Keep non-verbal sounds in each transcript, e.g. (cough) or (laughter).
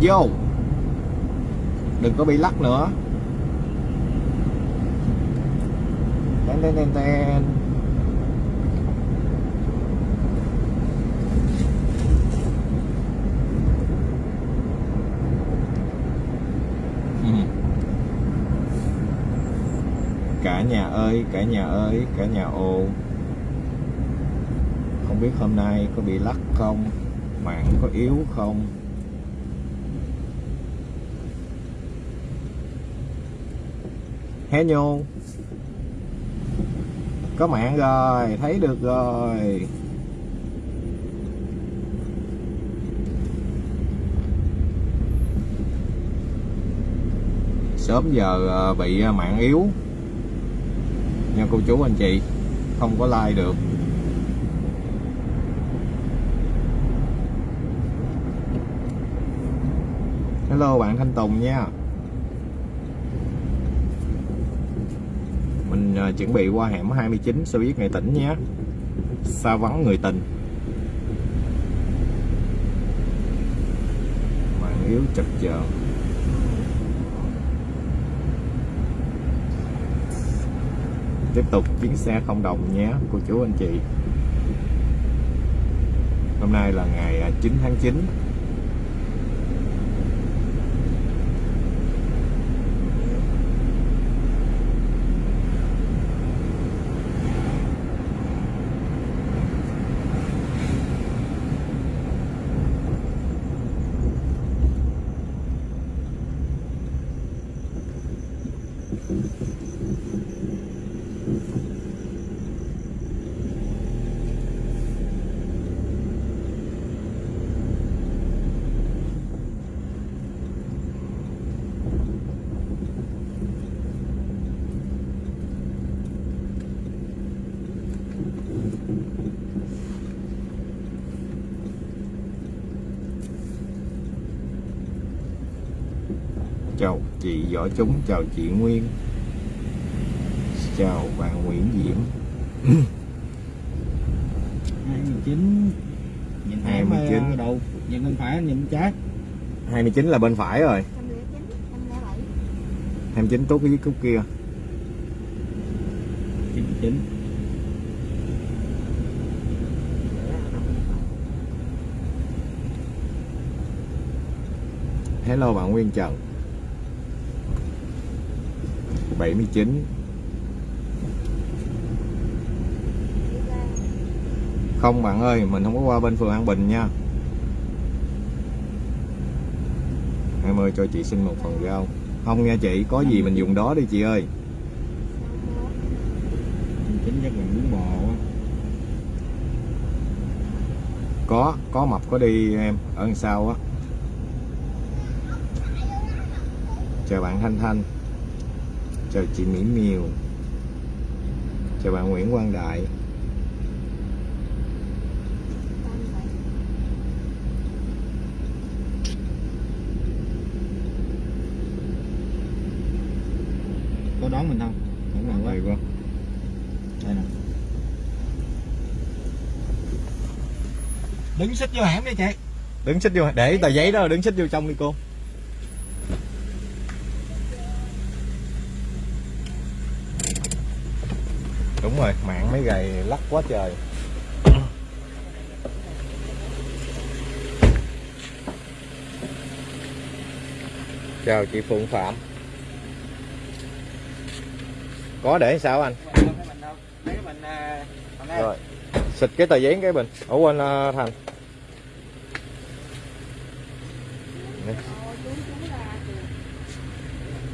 vô. Đừng có bị lắc nữa. Ten ten ten ten. (laughs) Cả nhà ơi, cả nhà ơi, cả nhà ô không biết hôm nay có bị lắc không? Mạng có yếu không? Hé nhô có mạng rồi, thấy được rồi. Sớm giờ ờ, bị ờ, mạng yếu. Nha cô chú, anh chị, không có like được. Hello bạn Thanh Tùng nha. Mình chuẩn bị qua hẻm 29 xe buýt nghệ tỉnh nhé. Xa vắng người tình. Mạng yếu chập chờ tiếp tục chuyến xe không đồng nhé, cô chú anh chị. Hôm nay là ngày à, 9 tháng 9 chào võ chúng. Chào chị nguyên. Chào bạn nguyễn diễm. 29 nhìn thấy 29. mà đầu nhìn bên phải nhìn bên trái. 29 là bên phải rồi. 109, 107. 29 tốt cái cúc kia. 99 hello bạn Nguyên Trần 79 không bạn ơi mình không có qua bên phường An Bình nha. Em ơi cho chị xin một phần rau. Không nha chị có gì mình dùng đó đi chị ơi. 99 chắc là bún bò có có mập có đi em ở đằng sau á. Chào bạn Thanh Thanh chào chị Mỹ Miều chào bạn Nguyễn Quang Đại. Có đón mình không? Không nào quá Đây đây nè. Đứng xích vô hẻm đi chị. Đứng xích vô để tờ giấy đó đứng xích vô trong đi cô đúng rồi mạng mấy gầy lắc quá trời. (coughs) Chào chị Phượng Phạm. Có để sao anh? À, rồi. Xịt cái tờ giấy cái bình. Ở quên uh, thành.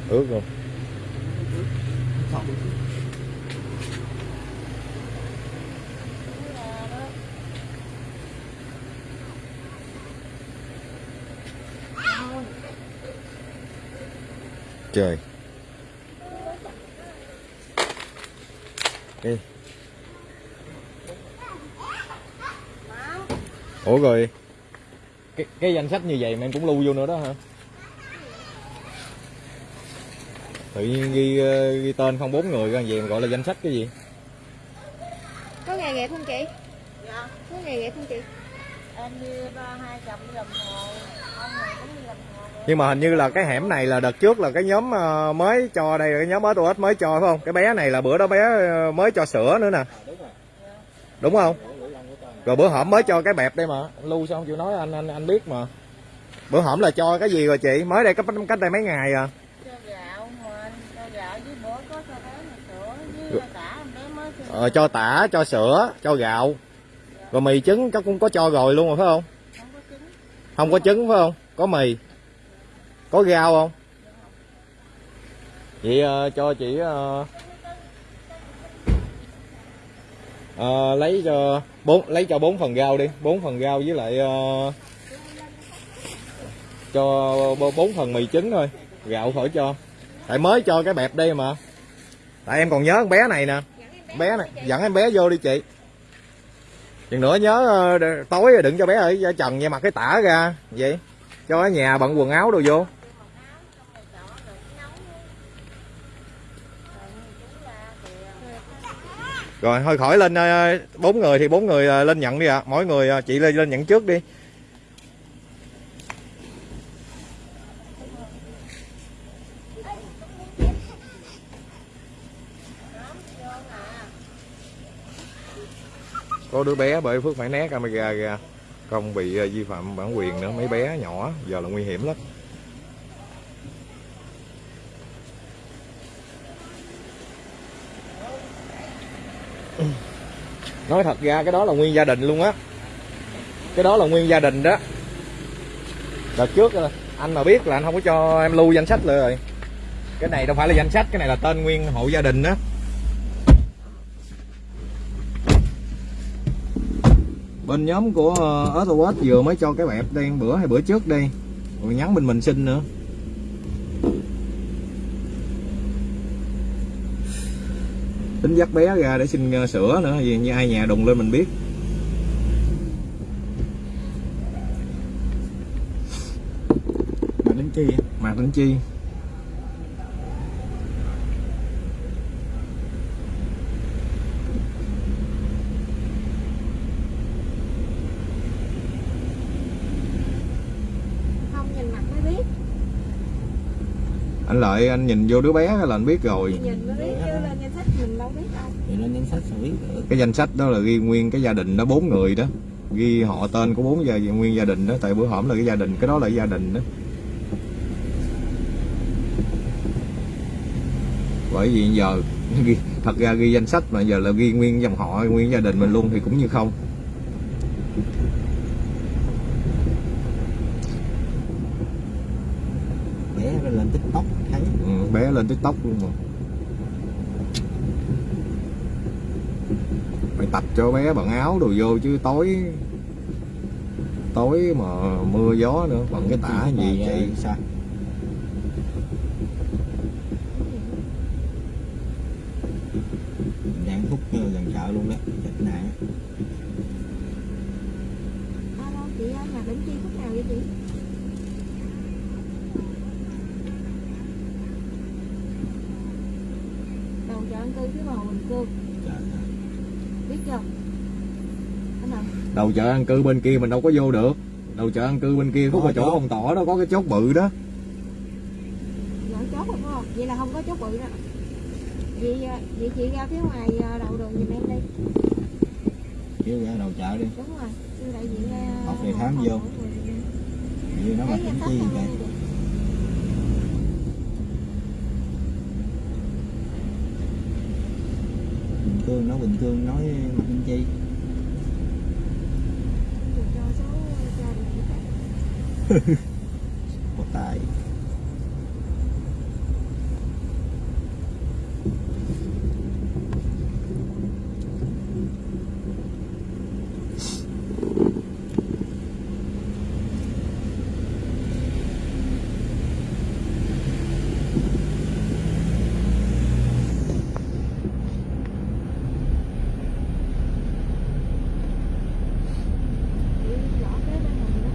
Ướt luôn trời. Đi ủa rồi cái cái danh sách như vậy mà em cũng lưu vô nữa đó hả? Tự nhiên ghi ờ, ghi tên không bốn người ra vậy mà gọi là danh sách cái gì? Có nghề nghiệp không chị? Dạ, Có nghề nghiệp không chị? em đi ba hai chồng làm hồ, ông này cũng đi làm hồ. Nhưng mà hình như là cái hẻm này là đợt trước là cái nhóm ờ, mới cho đây là cái nhóm mới tôi mới cho phải không? Cái bé này là bữa đó bé ờ, mới cho sữa nữa nè. Đúng không? Rồi bữa hổm mới cho cái bẹp đây mà. Lưu sao không chịu nói anh anh anh biết mà. Bữa hổm là cho cái gì rồi chị? Mới đây cách cách đây mấy ngày à? Ờ, cho tả cho sữa cho gạo. Rồi mì trứng chắc cũng có cho rồi luôn rồi phải không? Không có trứng. Không có trứng phải không? Có mì có rau không? Vậy ờ, cho chị ờ, ờ, lấy cho bốn lấy cho bốn phần rau đi bốn phần rau với lại ờ, cho bốn phần mì trứng thôi. Gạo khỏi cho. Tại mới cho cái bẹp đây mà. Tại em còn nhớ con bé này nè. Bé này dẫn em bé vô đi chị. Chừng nữa nhớ tối đừng cho bé ở ở trần nha mặc cái tả ra. Vậy cho ở nhà bận quần áo đồ vô. Rồi thôi khỏi lên ờ, bốn người thì bốn người ờ, lên nhận đi ạ. Mỗi người ờ, chị lên lên nhận trước đi. Có đứa bé bởi phước phải né camera ra không bị ờ, vi phạm bản quyền nữa, mấy bé nhỏ, giờ là nguy hiểm lắm. (coughs) Nói thật ra, cái đó là nguyên gia đình luôn á. Cái đó là nguyên gia đình đó. Đợt trước ờ, anh mà biết là anh không có cho em lưu danh sách rồi. Cái này đâu phải là danh sách, cái này là tên nguyên hộ gia đình đó bên nhóm của ờ, Earthworks vừa mới cho cái bẹp đây bữa hay bữa trước đây rồi nhắn bên mình xin nữa. Tính dắt bé ra để xin ờ, sữa nữa, vì như ai nhà đùng lên mình biết. Mà đến chi? Mà đến chi không nhìn mặt mới biết anh lợi anh nhìn vô đứa bé là anh biết rồi. Nhìn mới biết chứ lên danh sách mình đâu biết đâu thì lên danh sách xử lý được cái danh sách đó là ghi nguyên cái gia đình đó bốn người đó. Ghi họ tên của bốn gia nguyên gia đình đó tại bữa hổm là cái gia đình cái đó là gia đình đó. Bởi vì giờ (laughs) thật ra ghi danh sách mà giờ là ghi nguyên dòng họ nguyên gia đình mình luôn thì cũng như không bé rồi lên tiktok thấy ừ, lên tiktok luôn mà. Phải tập cho bé bận áo đồ vô chứ tối tối mà mưa gió nữa bằng cái tả gì chị sao Mình đang hút ờ, gần chợ luôn đó chết nạn alo chị ơi nhà đỉnh chi khúc nào vậy chị đầu chợ ăn cư phía bầu bình cương trời ơi. biết chưa anh nào đầu chợ ăn cư bên kia mình đâu có vô được. Đầu chợ ăn cư bên kia khúc Có ở chỗ ông tỏ đó có cái chốt bự đó. Chốt rồi phải không? Vậy là không có chốt bự đó Vậy, à, vậy chị ra phía ngoài à, đầu đường giùm em đi. Kêu ra đầu chợ đi. Đúng rồi. Sư đại diện ra Học về khám vô. vì nó mà tính chi vậy? bình thường nói bình thường nói mặt chi Chị cho số cho địa chỉ khác có tài Chị rõ kế bên mình đó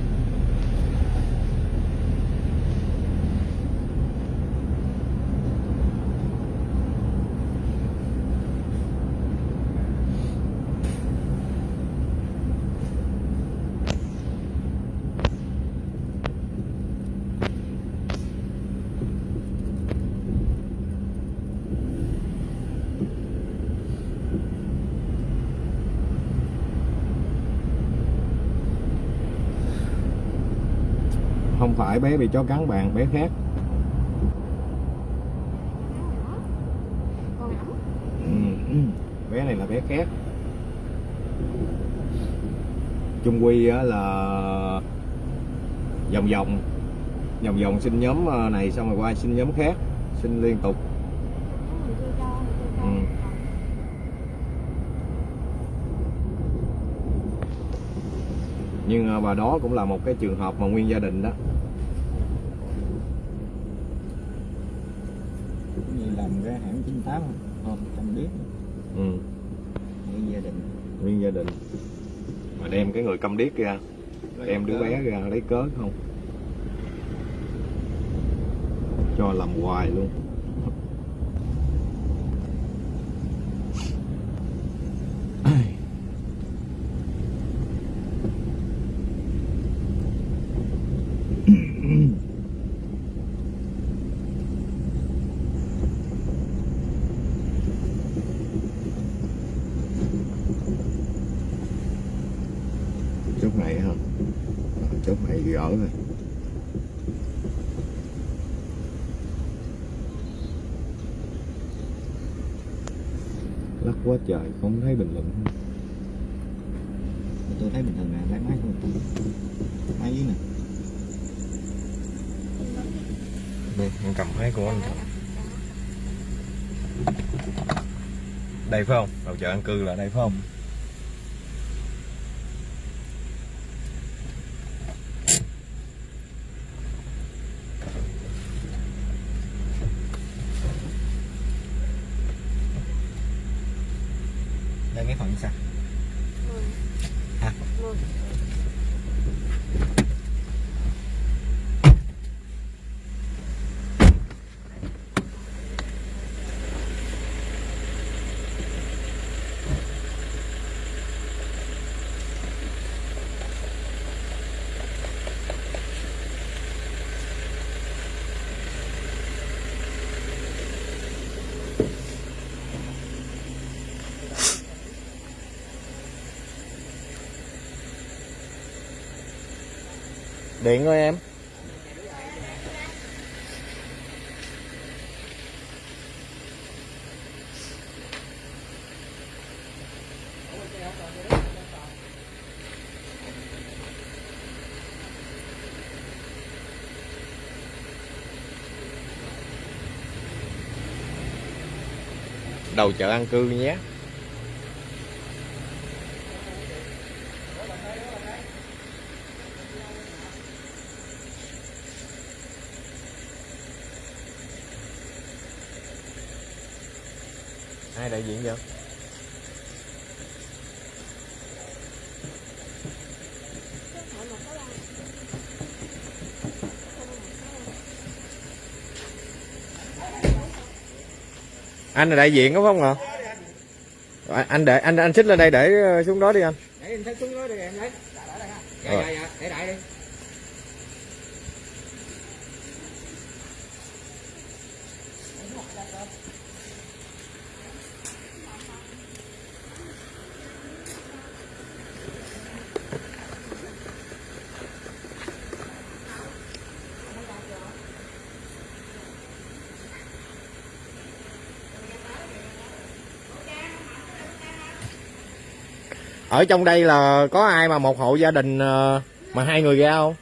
không phải bé bị chó cắn bạn bé khác. Ừ, bé này là bé khác. Chung quy là vòng vòng vòng vòng xin nhóm ờ, này xong rồi qua xin nhóm khác xin liên tục. Ừ. nhưng ờ, và đó cũng là một cái trường hợp mà nguyên gia đình đó Cũng như làm cái hãng 98 không không biết ừ. như gia đình. Nguyên gia đình. Mà đem cái người câm điếc ra đem đứa bé ra lấy cớ không? Cho làm hoài luôn chốt này hả Ờ, chốt này gỡ rồi lắc quá trời không thấy bình luận. Tôi thấy bình thường nè lấy máy thôi. Máy dưới nè. Đây em cầm máy của anh đây phải không? Đầu chợ an cư là đây phải không điện thôi em. Đầu chợ an cư nhé. Anh là đại diện đúng không ạ? À, anh để anh anh xích lên đây để ờ, xuống đó đi anh để em thấy xuống đó đi em lấy dạ Rồi. dạ dạ để đại đi ở trong đây là có ai mà một hộ gia đình ờ, mà hai người ra không?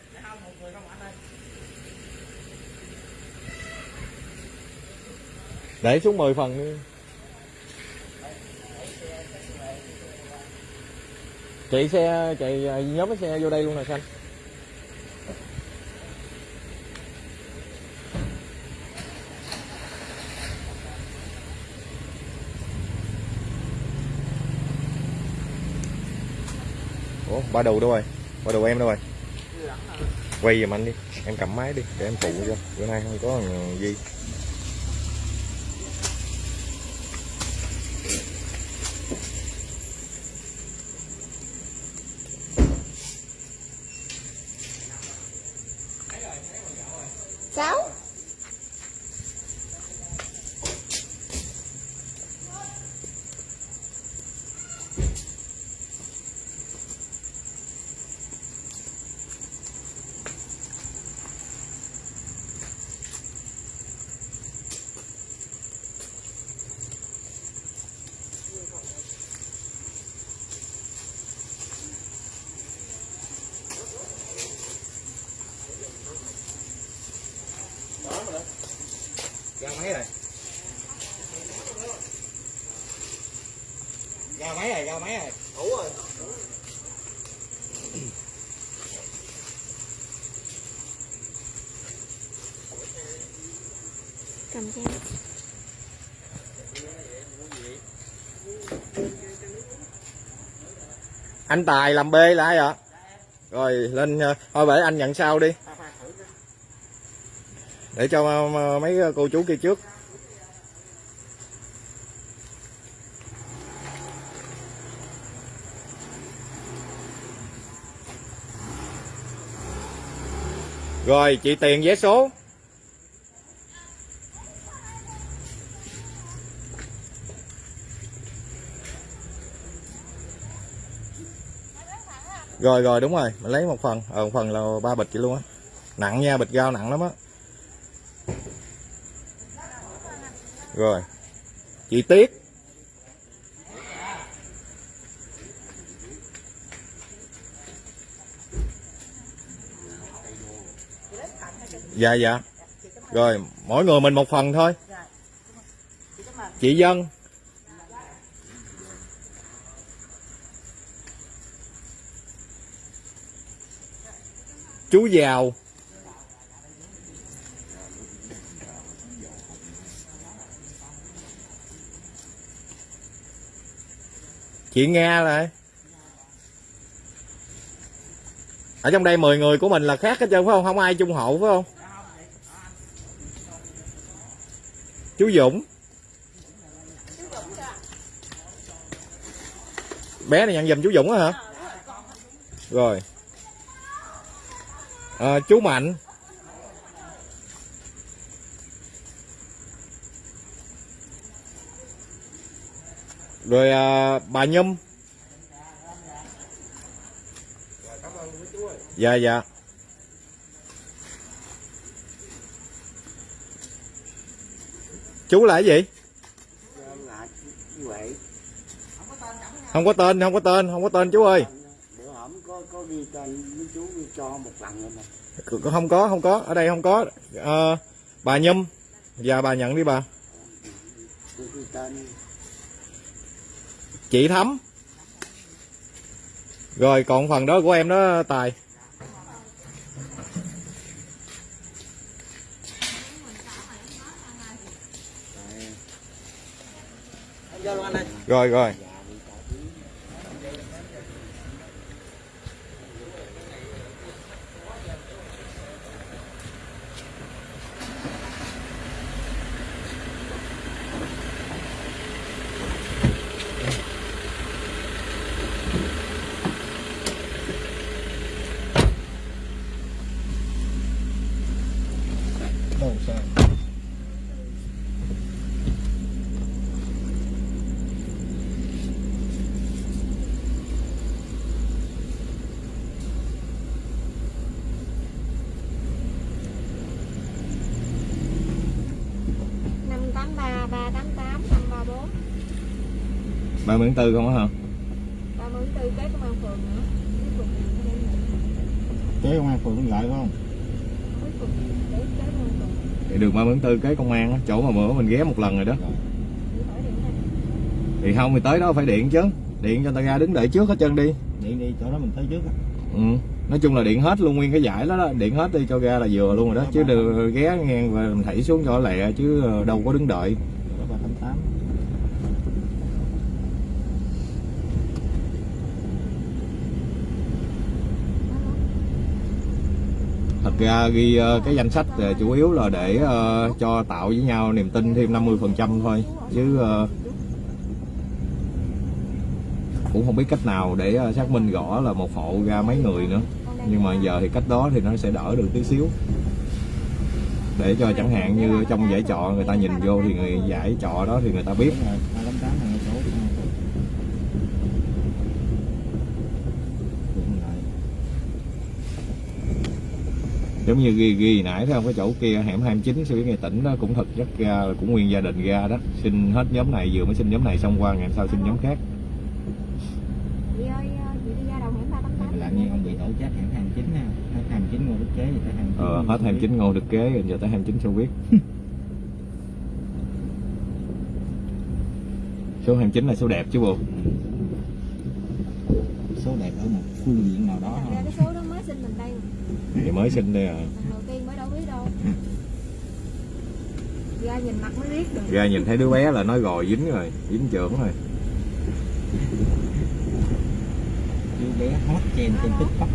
Để xuống 10 phần đi. Chạy xe chạy ờ, nhóm cái xe vô đây luôn nè xanh ủa ba đồ đâu rồi? Ba đồ em đâu rồi? Quay giùm anh đi em cầm máy đi để em phụ cho bữa nay không có gì Sáu. cho mấy rồi đủ rồi cầm cho anh tài làm b là ai ạ? Rồi, lên ờ, thôi để anh nhận sau đi. Để cho ờ, mấy cô chú kia trước. Rồi, chị tiền vé số. Rồi rồi, đúng rồi. Mình lấy một phần. Ờ một phần là ba bịch vậy luôn á. Nặng nha, bịch gao nặng lắm á. Rồi. Chị tiết. Dạ dạ. Rồi, mỗi người mình một phần thôi. Chị dân. Chú giàu chị nghe lại. Ở trong đây 10 người của mình là khác hết trơn, phải không? Không ai chung hộ phải không? Chú Dũng. Bé này nhận giùm chú Dũng á hả? Rồi à, chú Mạnh. Rồi à, bà Nhâm. Dạ dạ. Chú là cái gì? Không có tên không có tên không có tên chú ơi bữa hổm có có ghi tên chú ghi cho một lần rồi mà. C- không có không có. Ở đây không có. Ờ, bà Nhâm. Dạ bà nhận đi bà. Chị Thắm. Rồi còn phần đó của em đó Tài. Rồi rồi 4 không á hả? 30 4 kế công an phường nữa. cái công an phường cũng lại phải không? Thì đường 34 cái công an á, chỗ mà bữa mình ghé một lần rồi đó. Thì không thì tới đó phải điện chứ. Điện cho người ta ra đứng đợi trước hết chân đi. Điện đi, chỗ đó mình tới trước á. Ừ. Nói chung là điện hết luôn nguyên cái giải đó, đó. điện hết đi cho ra là vừa luôn rồi đó dạ, chứ vâng. đừng ghé ngang và mình thảy xuống cho lẹ chứ đâu có đứng đợi ra ghi ờ, cái danh sách ờ, chủ yếu là để ờ, cho tạo với nhau niềm tin thêm 50% thôi. Chứ cũng không biết cách nào để xác minh rõ là một hộ ra mấy người nữa. Nhưng mà giờ thì cách đó thì nó sẽ đỡ được tí xíu. Để cho chẳng hạn như trong giải trọ người ta nhìn vô thì người giải trọ đó thì người ta biết đúng rồi ba tám tám này chỗ công an phường Điện lại giống như ghi ghi nãy thấy không cái chỗ kia hẻm 29 xe buýt ngày tỉnh đó cũng thật rất ra là cũng nguyên gia đình ra đó. Xin hết nhóm này vừa mới xin nhóm này xong qua ngày sau xin nhóm khác. Chị ơi chị đi ra đầu hẻm ba tám tám. Làm như ông bị tổ chết hẻm 29 ha hết 29 ngô đức kế thì tới 29 ờ, hết 29 ngô được kế. rồi giờ tới 29 xe buýt số 29 là số đẹp chứ bộ. Số đẹp ở một phương diện nào đó cái số đó mới sinh mình đây mà. Thì mới sinh đây à. Lần đầu tiên mới đâu biết đâu. (laughs) Ra nhìn mặt mới biết được. Ra nhìn thấy đứa bé là nói rồi dính rồi dính trưởng rồi. Đứa bé hot trend trên tiktok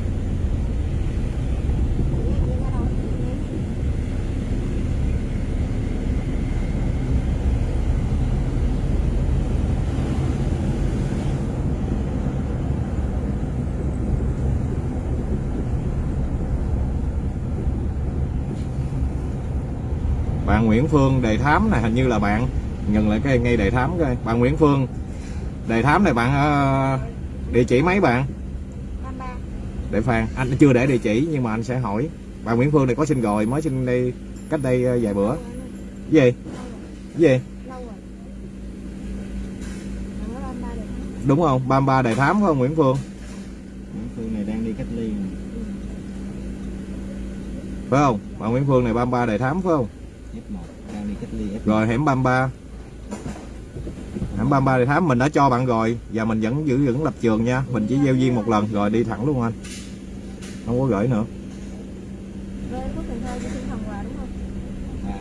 bạn Nguyễn Phương đề thám này hình như là bạn. Nhận lại cái ngay đề thám coi. Bạn Nguyễn Phương. Đề thám này bạn ờ, địa chỉ mấy bạn? Để Phan. Anh chưa để địa chỉ nhưng mà anh sẽ hỏi. Bạn Nguyễn Phương này có sinh rồi mới sinh đây cách đây ờ, vài bữa. Gì? Gì? Đúng không? 33 đề thám phải không Nguyễn Phương? Nguyễn Phương này đang đi cách ly phải không? Bạn Nguyễn Phương này 33 đề thám phải không? F1 rồi hẻm 33 hẻm 33 đề thám mình đã cho bạn rồi. Và mình vẫn giữ vững lập trường nha. Mình chỉ gieo duyên một lần rồi đi thẳng luôn anh. Không có gửi nữa. À,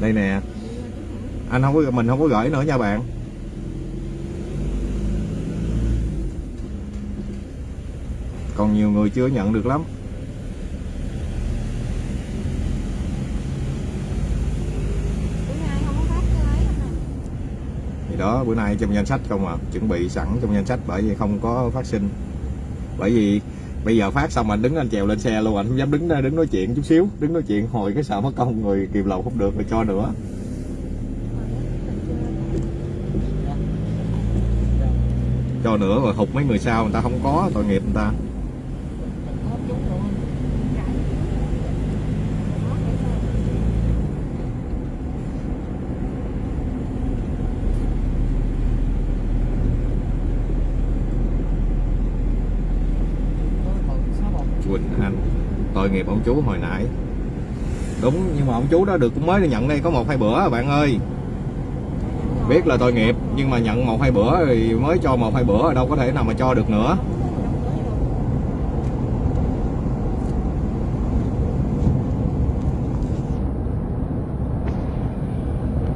đây nè. Anh không có mình không có gửi nữa nha bạn. Còn nhiều người chưa nhận được lắm Bữa nay không có phát cái ấy không nè thì đó, bữa nay trong danh sách không à. Chuẩn bị sẵn trong danh sách bởi vì không có phát sinh. Bởi vì bây giờ phát xong anh đứng anh trèo lên xe luôn, anh không dám đứng đứng nói chuyện chút xíu. Đứng nói chuyện hồi cái sợ mất công người kiềm lầu không được rồi cho nữa. Cho nữa rồi hụt mấy người sau người ta không có tội nghiệp người ta Quỳnh Anh tội nghiệp ông chú hồi nãy. Đúng nhưng mà ông chú đó được cũng mới nhận đây có một hai bữa à, bạn ơi. Biết là tội nghiệp nhưng mà nhận một hai bữa thì mới cho một hai bữa đâu có thể nào mà cho được nữa.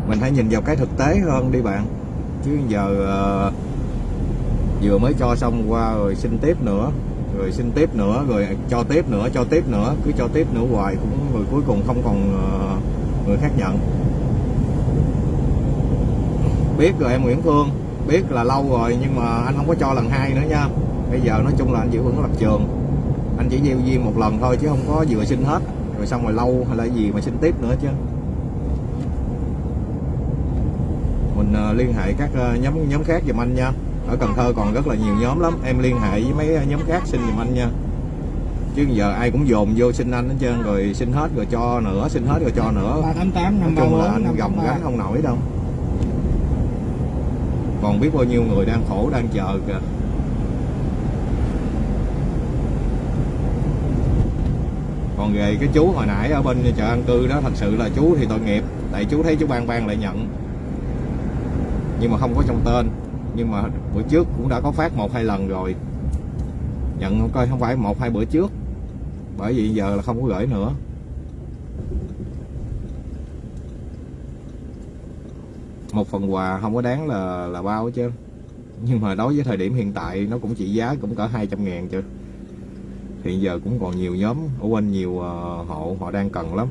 Mình hãy nhìn vào cái thực tế hơn đi bạn. Chứ giờ uh, vừa mới cho xong qua rồi xin tiếp nữa rồi xin tiếp nữa, rồi cho tiếp nữa, cho tiếp nữa, cứ cho tiếp nữa hoài cũng rồi cuối cùng không còn ờ, người khác nhận. Biết rồi em Nguyễn Phương, biết là lâu rồi nhưng mà anh không có cho lần hai nữa nha. Bây giờ nói chung là anh giữ vững lập trường. Anh chỉ gieo duyên một lần thôi chứ không có vừa xin hết. Rồi xong rồi lâu hay là gì mà xin tiếp nữa chứ. Mình ờ, liên hệ các ờ, nhóm nhóm khác giùm anh nha ở Cần Thơ còn rất là nhiều nhóm lắm. Em liên hệ với mấy nhóm khác xin giùm anh nha. Chứ giờ ai cũng dồn vô xin anh hết trơn rồi xin hết rồi cho nữa xin hết rồi cho nữa. 388 nói chung là anh gồng gánh không nổi đâu. Còn biết bao nhiêu người đang khổ đang chờ kìa. Còn về cái chú hồi nãy ở bên chợ an cư đó thật sự là chú thì tội nghiệp. Tại chú thấy chú ban ban lại nhận. Nhưng mà không có trong tên nhưng mà bữa trước cũng đã có phát một hai lần rồi. Nhận không coi không phải một hai bữa trước, bởi vì giờ là không có gửi nữa. Một phần quà không có đáng là là bao chứ. Nhưng mà đối với thời điểm hiện tại, nó cũng trị giá cũng cỡ 200 ngàn chứ. Hiện giờ cũng còn nhiều nhóm, ở quanh nhiều ờ, hộ, họ đang cần lắm.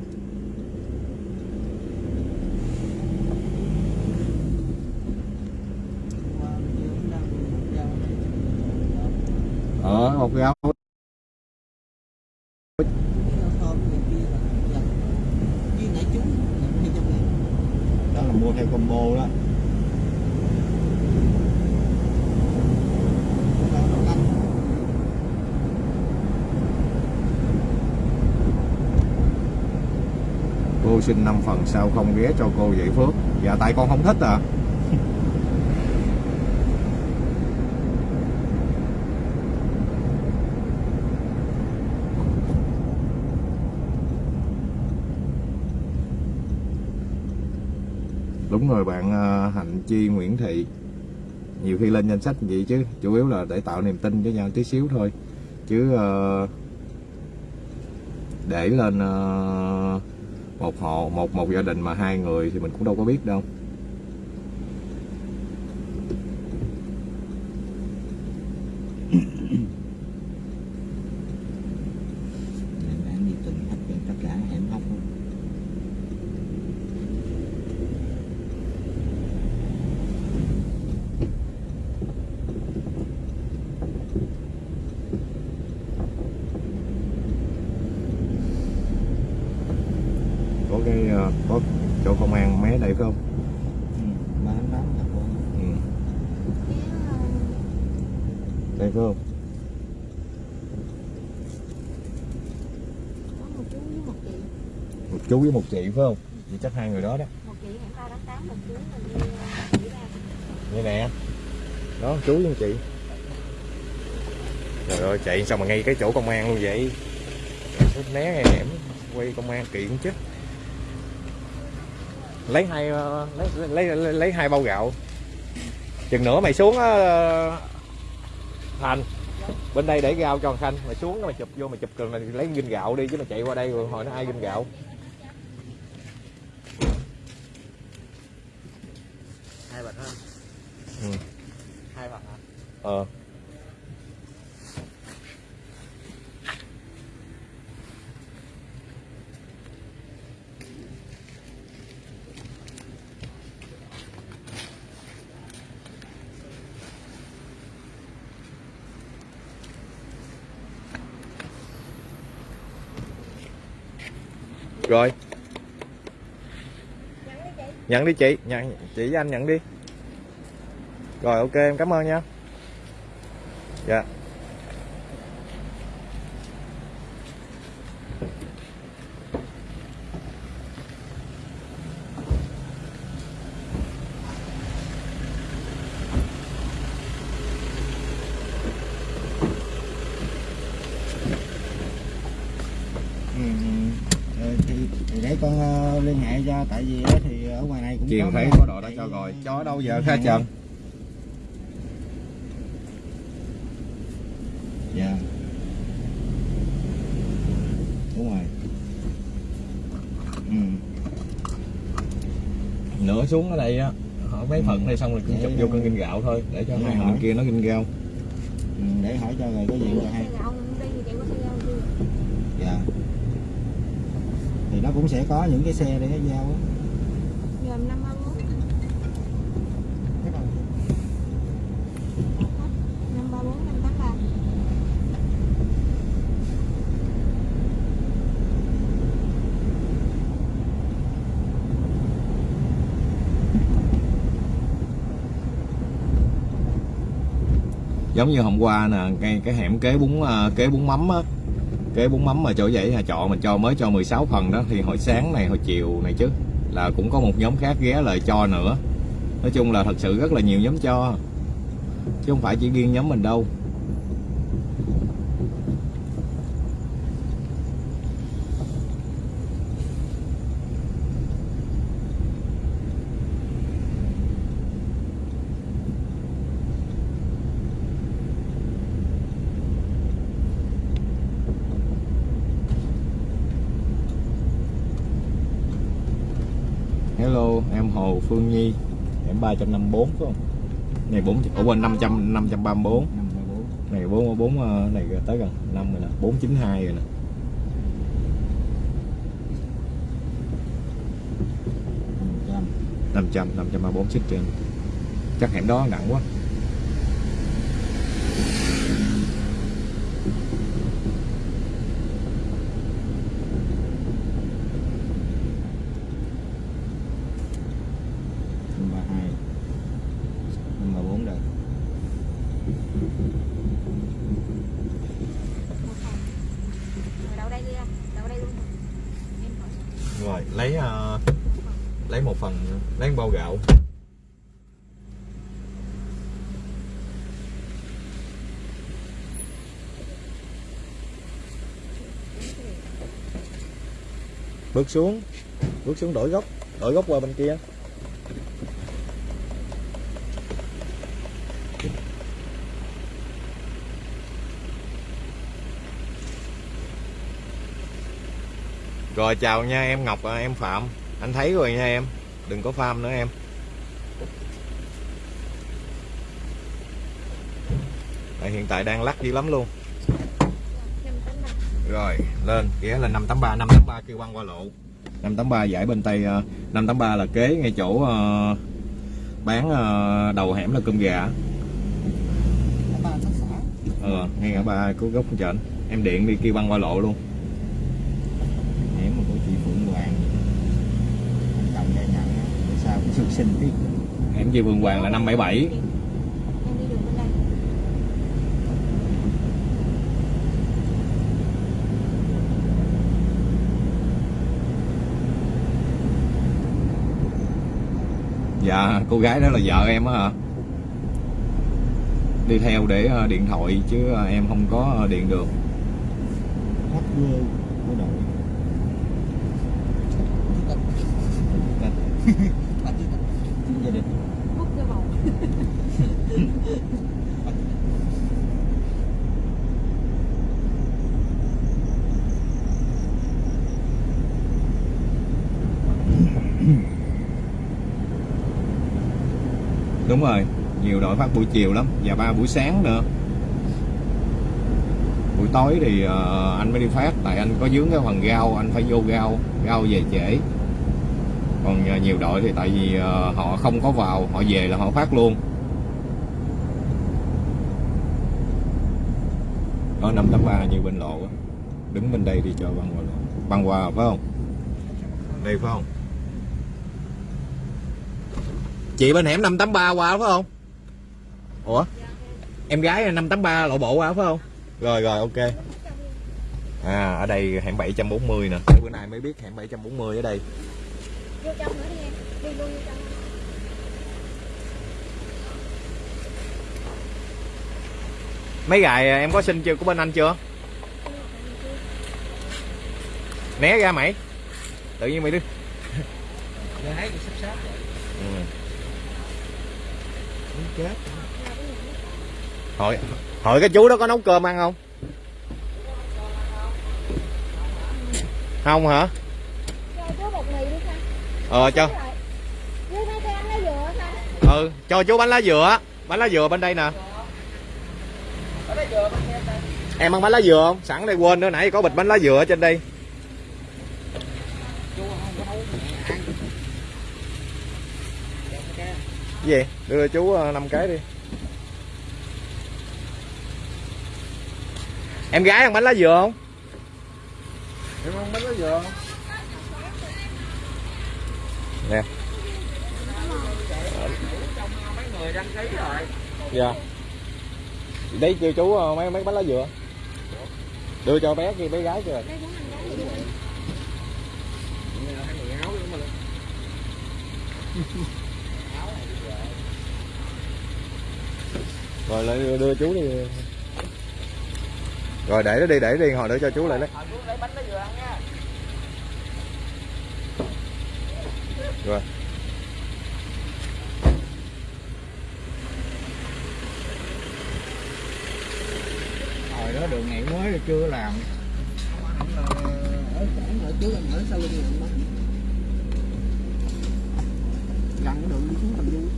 Ở một gáo đó là mua theo combo đó. Cô xin 5 phần sao không ghé cho cô vậy Phước? Dạ tại con không thích à đúng rồi bạn ờ, Hạnh Chi Nguyễn Thị. Nhiều khi lên danh sách vậy chứ chủ yếu là để tạo niềm tin cho nhau tí xíu thôi. Chứ uh, để lên uh, một hộ một một gia đình mà hai người thì mình cũng đâu có biết đâu Nên bán đi tuần hết tiền tất cả hẻm hóc luôn. có cái ờ, có chỗ công an mé đây phải không Ừ, bán lắm thật luôn. ừ. Đây phải không? Một chú với một chị một chú với một chị phải không? Vậy chắc hai người đó đó. Một chị hẹn ba tháng tám một chú mình đi ờ, nè. Đó chú với chị. Trời ơi chạy sao mà ngay cái chỗ công an luôn vậy? Né ngay hẻm quay công an kiện chứ. Lấy hai ờ, lấy lấy lấy, lấy hai bao gạo. Chừng nữa mày xuống á thành bên đây để gạo cho thằng khanh mày xuống mày chụp vô mày chụp rồi này, lấy ginh gạo đi chứ mày chạy qua đây rồi, hồi nó ai ginh gạo. Nhận đi chị, nhận, chị với anh nhận đi rồi, ok, em cảm ơn nha dạ yeah ừ, thì, thì để con ờ, liên hệ cho tại vì á thì ở ngoài này cũng chiều có thấy cái- có đồ đó cho rồi đâu giờ khá trần? Dạ. Đúng rồi. Ừ. nửa xuống ở đây á hỏi mấy phận đây xong rồi cũng chụp vô con kinh gạo thôi để cho hai bên kia nó kinh gạo. Ừ, để hỏi cho rồi có gì cho hay dạ. Thì nó cũng sẽ có những cái xe để nó giao á nhòm năm ba bốn năm ba bốn năm tám ba giống như hôm qua nè cái cái hẻm kế bún ờ, kế bún mắm á. Kế bún mắm mà chỗ vậy nhà trọ mình cho mới cho 16 phần đó. Thì hồi sáng này, hồi chiều này chứ, là cũng có một nhóm khác ghé lại cho nữa. Nói chung là thật sự rất là nhiều nhóm cho, chứ không phải chỉ riêng nhóm mình đâu Hello, em Hồ Phương Nhi Em 354 phải không? Này 4 Ủa quên 500 534 năm ba bốn. Này 4 4 ờ, này tới gần 5 rồi nè 492 rồi nè. Năm trăm. 500 534 xích trên. Chắc hẻm đó nặng quá bước xuống. Bước xuống đổi góc. Đổi góc qua bên kia. Rồi chào nha em Ngọc à, em Phạm. Anh thấy rồi nha em. Đừng có farm nữa em. À, Hiện tại đang lắc dữ lắm luôn rồi lên ghé lên 583 583 kêu băng qua lộ. 583 giải bên tay ờ, 583 là kế ngay chỗ ờ, bán ờ, đầu hẻm là cơm gà. Ờ ngay ngã ba của gốc trển em điện đi kêu băng qua lộ luôn. Hẻm mà của chị Phượng Hoàng. Chồng đây nhận sau cũng sưu sinh tiếp hẻm chị Vương Hoàng là 577 em đi đường bên đây dạ cô gái đó là vợ em á hả? Đi theo để ờ, điện thoại chứ ờ, em không có ờ, điện được. Khách ghê của đội gia đình hút cái bầu đúng rồi nhiều đội phát buổi chiều lắm và ba buổi sáng nữa. Buổi tối thì uh, anh mới đi phát tại anh có dướng cái phần gao anh phải vô gao gao về trễ. Còn uh, nhiều đội thì tại vì uh, họ không có vào họ về là họ phát luôn. Có năm tám ba như bên lộ đứng bên đây đi cho băng qua lộ băng qua phải không? Đây phải không? Chị bên hẻm 583 qua phải không? Ủa? Em gái 583 lộ bộ qua phải không? Rồi rồi ok. À ở đây hẻm 740 nè. Cái bữa nay mới biết hẻm 740 ở đây. Vô trong nữa đi em. Đi luôn vô trong. Mấy gài em có xin chưa? Của bên anh chưa? Né ra mày. Tự nhiên mày đi. Thấy sắp sắp ừ. chết hỏi hỏi cái chú đó có nấu cơm ăn không? Không hả? Ờ cho. Ừ cho chú bánh lá dừa bánh lá dừa bên đây nè. Em ăn bánh lá dừa không? Sẵn đây quên nữa nãy có bịch bánh lá dừa ở trên đây. Gì? Đưa chú ờ, năm cái đi. Em gái ăn bánh lá dừa không? Em không biết cái dừa không? Nè. Dạ. Đấy kêu chú ờ, mấy mấy bánh lá dừa. Đưa cho bé kia bé gái kìa ăn lá rồi lại đưa, đưa chú đi rồi để nó đi để đi hồi nữa cho chú lại lấy rồi hồi đó đường này mới là chưa làm ờ, ở cổng ở trước anh ở sau lưng gần cái đường đi xuống tầm du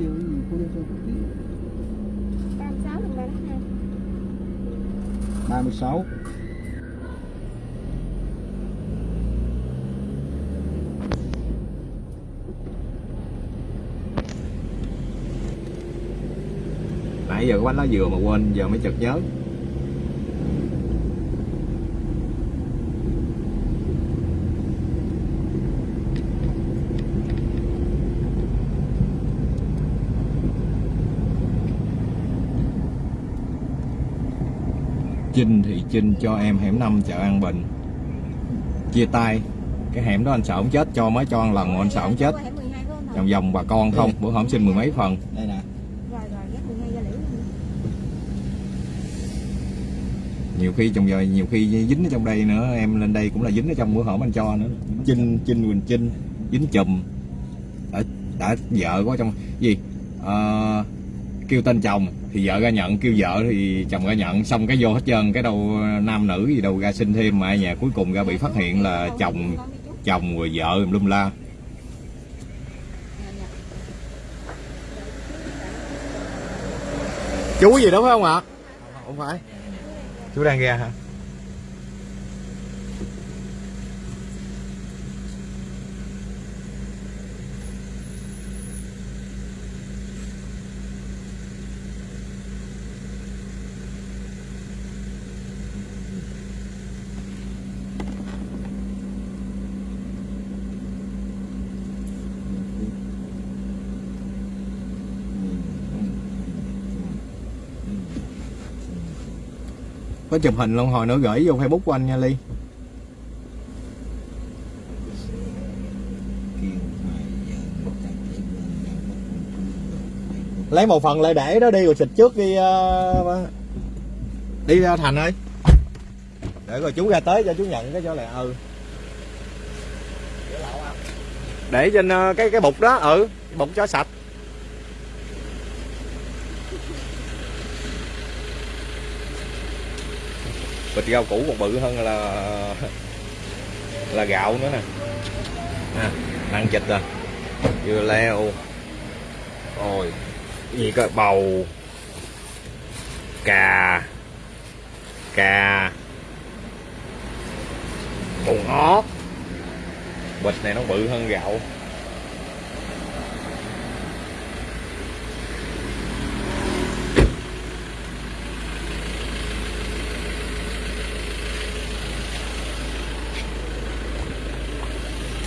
kêu cái gì cô đi cho ba mươi sáu đồng ba mươi sáu. Nãy giờ có bánh lá dừa mà quên giờ mới chợt nhớ Chinh thì Chinh cho em hẻm 5 chợ An Bình. Chia tay. Cái hẻm đó anh sợ ông chết cho mới cho ăn lần mà anh sợ ông chết. Qua hẻm 12 phải không Thọ? vòng vòng bà con không bữa hổm xin mười mấy phần. Đây nè. Rồi rồi ghét 12 ra liễu luôn. nhiều khi trong giờ nhiều khi dính ở trong đây nữa em lên đây cũng là dính ở trong bữa hổm anh cho nữa. Chinh chinh quỳnh chinh. Dính chùm. Đã, đã vợ có trong gì? Ờ, kêu tên chồng thì vợ ra nhận kêu vợ thì chồng ra nhận. Xong cái vô hết trơn cái đâu nam nữ gì đâu ra sinh thêm mà ở nhà cuối cùng ra bị phát hiện là chồng chồng rồi vợ lum la. Chú gì đó phải không ạ? Không phải. Chú đang ra hả có chụp hình luôn hồi nữa gửi vô facebook của anh nha ly. Lấy một phần lại để đó đi rồi xịt trước đi uh, đi ra thành ơi. Để rồi chú ra tới cho chú nhận cái cho lại ừ. Để trên ờ, cái cái bục đó ừ bục cho sạch. Bịch rau củ còn bự hơn là là gạo nữa nè. À, ăn chịch rồi dưa leo. Rồi gì cơ? Bầu. Cà. Cà. Bột ngót bịch này nó bự hơn gạo.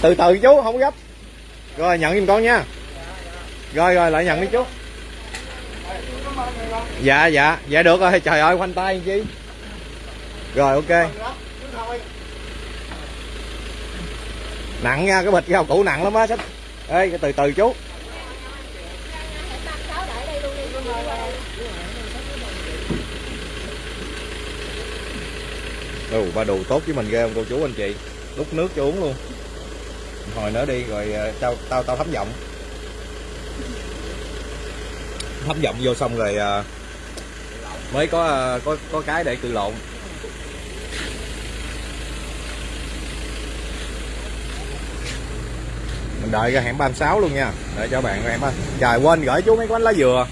Từ từ chú, không gấp. Rồi, nhận giùm con nha. Rồi rồi, lại nhận đi chú. Dạ dạ dạ được rồi. Trời ơi, khoanh tay chi? Rồi, ok. Nặng nha, cái bịch rau củ nặng lắm á sách ê từ từ chú. Ừ ba đồ tốt với mình ghê không cô chú, anh chị? Đút nước cho uống luôn hồi nữa đi, rồi ờ, tao tao tao thấm giọng. Thấm giọng vô xong rồi ờ, mới có ờ, có có cái để cự lộn. Mình đợi ra hẻm 36 luôn nha. Để cho bạn em trời, quên gửi chú mấy bánh lá dừa.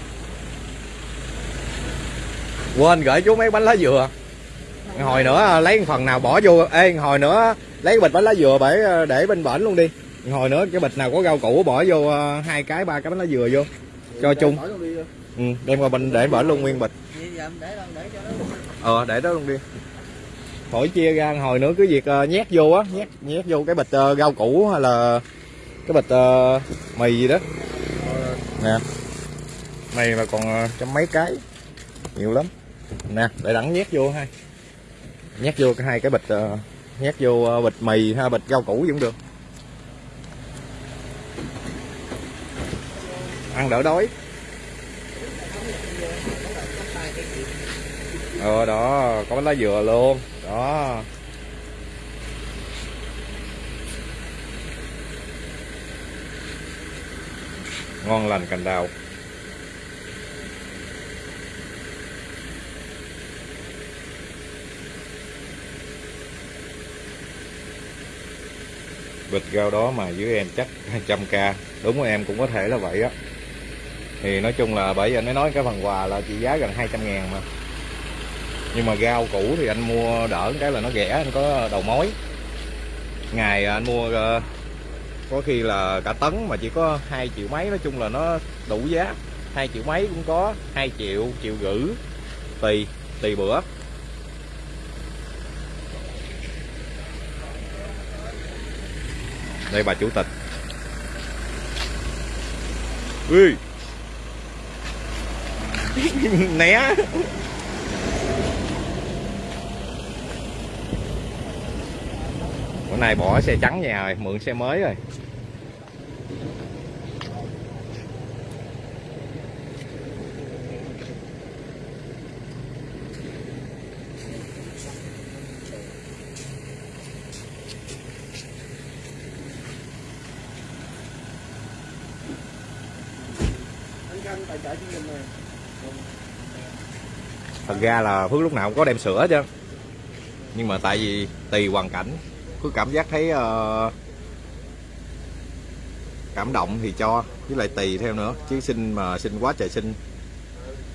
Quên gửi chú mấy bánh lá dừa. Hồi nữa lấy phần nào bỏ vô. Ê, hồi nữa lấy cái bịch bánh lá dừa để để bên bển luôn đi. Hồi nữa cái bịch nào có rau củ bỏ vô ờ, hai cái ba cái bánh lá dừa vô. Cho chung. ừ, đem qua bên để bển luôn nguyên bịch. Ờ để đó luôn đi. Khỏi chia ra hồi nữa cứ việc ờ, nhét vô á nhét nhét vô cái bịch ờ, rau củ hay là cái bịch ờ, mì gì đó. Nè. Này mà còn ờ, trăm mấy cái. Nhiều lắm. Nè để đẳng nhét vô ha. Nhét vô cái hai cái bịch ờ, nhét vô ờ, bịch mì ha, bịch rau củ cũng được. Ăn đỡ đói. Ờ đó, có lá dừa luôn. Đó. Ngon lành cành đào. Bịch rau đó mà dưới em chắc 200k đúng của em cũng có thể là vậy á. Thì nói chung là bởi vì anh mới nói cái phần quà là trị giá gần 200 ngàn mà. Nhưng mà rau cũ thì anh mua đỡ cái là nó rẻ, anh có đầu mối. Ngày anh mua ờ, có khi là cả tấn mà chỉ có 2 triệu mấy, nói chung là nó đủ giá. 2 triệu mấy cũng có 2 triệu triệu rưỡi, tùy tùy bữa. Đây, bà chủ tịch. Ui. (laughs) Né. Bữa nay bỏ xe trắng nhà rồi, mượn xe mới rồi anh canh tài trợ chương trình này thật ra là phước lúc nào cũng có đem sữa chứ nhưng mà tại vì tùy hoàn cảnh phước cảm giác thấy uh, cảm động thì cho với lại tùy theo nữa. Chứ sinh mà sinh quá trời sinh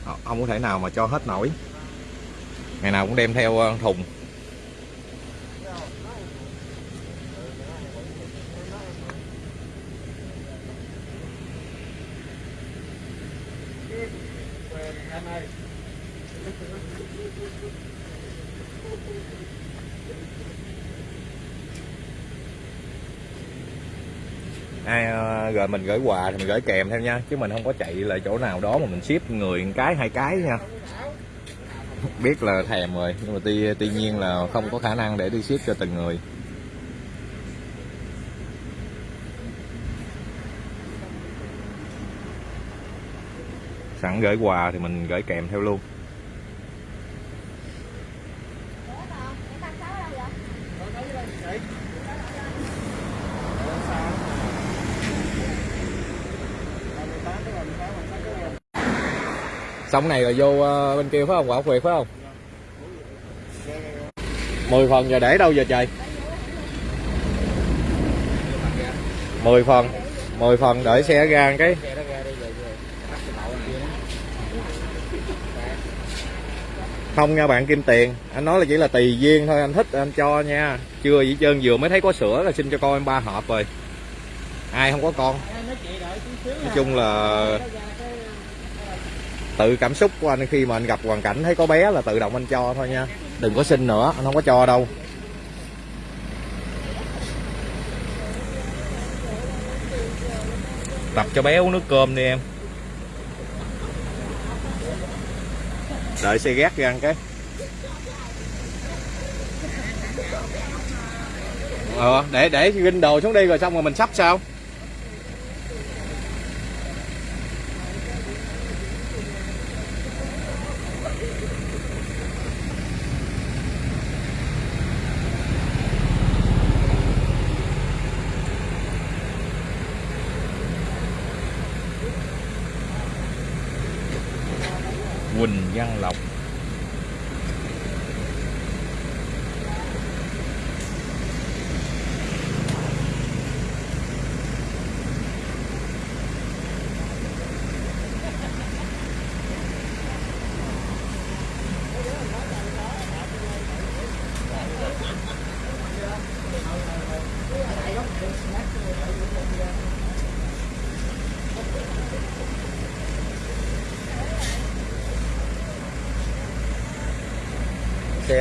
ờ, không có thể nào mà cho hết nổi. Ngày nào cũng đem theo ờ, thùng ai ờ, rồi mình gửi quà thì mình gửi kèm theo nha, chứ mình không có chạy lại chỗ nào đó mà mình ship người một cái, hai cái nha. Biết là thèm rồi, nhưng mà tuy tuy nhiên là không có khả năng để đi ship cho từng người. Sẵn gửi quà thì mình gửi kèm theo luôn. Xong này là vô ờ, bên kia phải không? Quả quyệt phải không? 10 phần giờ để đâu giờ trời? 10 phần 10 phần đợi xe ra cái. Không nha bạn, kim tiền. Anh nói là chỉ là tùy duyên thôi, anh thích, anh cho nha. Chưa gì trơn, vừa mới thấy có sữa là xin cho con em ba hộp rồi. Ai không có con? Nói chung là tự cảm xúc của anh khi mà anh gặp hoàn cảnh, thấy có bé là tự động anh cho thôi nha. Đừng có xin nữa, anh không có cho đâu. Tập cho bé uống nước cơm đi em. Đợi xe gác ra ăn cái. Ờ để để ginh đồ xuống đi rồi xong rồi mình sắp sao Quỳnh Văn Lộc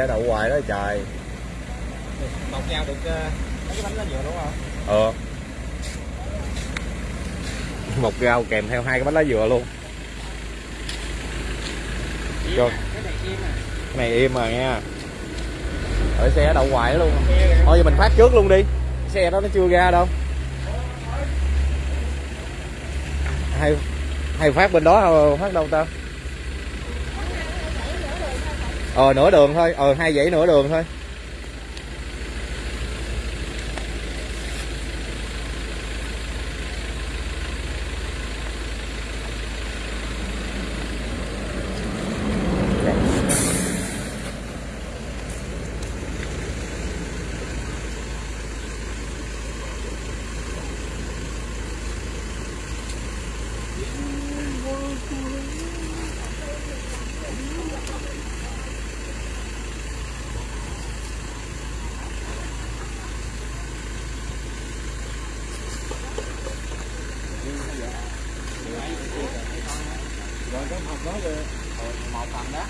đậu hoài đó trời. Một nhau được ờ, mấy cái bánh lá dừa đúng không? Ờ. Một rau kèm theo hai cái bánh lá dừa luôn. Rồi. cái này im à. Nha. Ở xe đậu hoài luôn. Thôi giờ mình phát trước luôn đi. Xe đó nó chưa ra đâu. Hay hay phát bên đó phát đâu ta ờ nửa đường thôi. Ờ hai dãy nửa đường thôi rồi cái hộp đó rồi một phần đó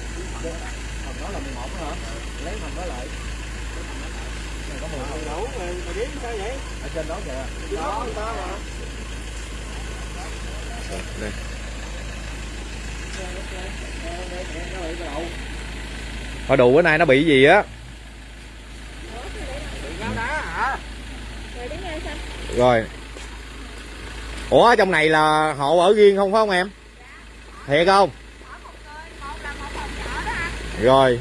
phần đó là 11 đó hả lấy phần đó lại Này có 10 phần Đủ mày mày biết sao vậy? ở trên đó kìa Đó, đó mà. đây Hồi đủ bữa nay nó bị gì á? Rồi. Ủa, trong này là hộ ở riêng không phải không em? Thiệt không? Rồi.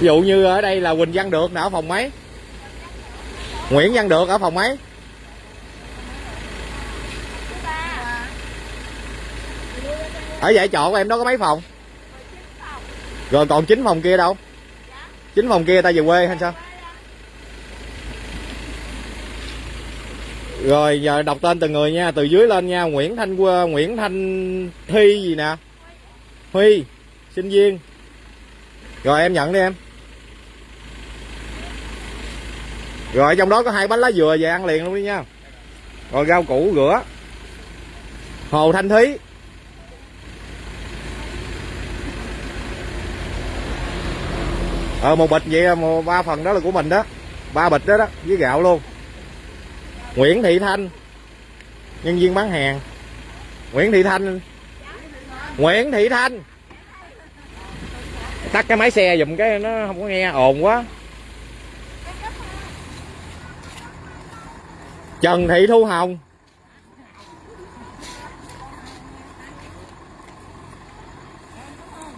Ví dụ như ở đây là quỳnh văn được nè, ở phòng mấy? Nguyễn văn được ở phòng mấy? Ở dãy trọ của em đó có mấy phòng? Rồi còn chín phòng kia đâu? Chín phòng kia ta về quê hay sao? Rồi giờ đọc tên từng người nha. Từ dưới lên nha Nguyễn Thanh Nguyễn Thanh Thi gì nè? Huy sinh viên. Rồi em nhận đi em. Rồi trong đó có hai bánh lá dừa về ăn liền luôn đi nha. Rồi rau củ rửa. Hồ thanh thúy ờ một bịch vậy một ba phần đó là của mình đó. Ba bịch đó đó với gạo luôn. Nguyễn thị thanh nhân viên bán hàng. Nguyễn thị thanh. Nguyễn thị thanh. Tắt cái máy xe dùm cái nó không có nghe ồn quá. Trần thị thu hồng.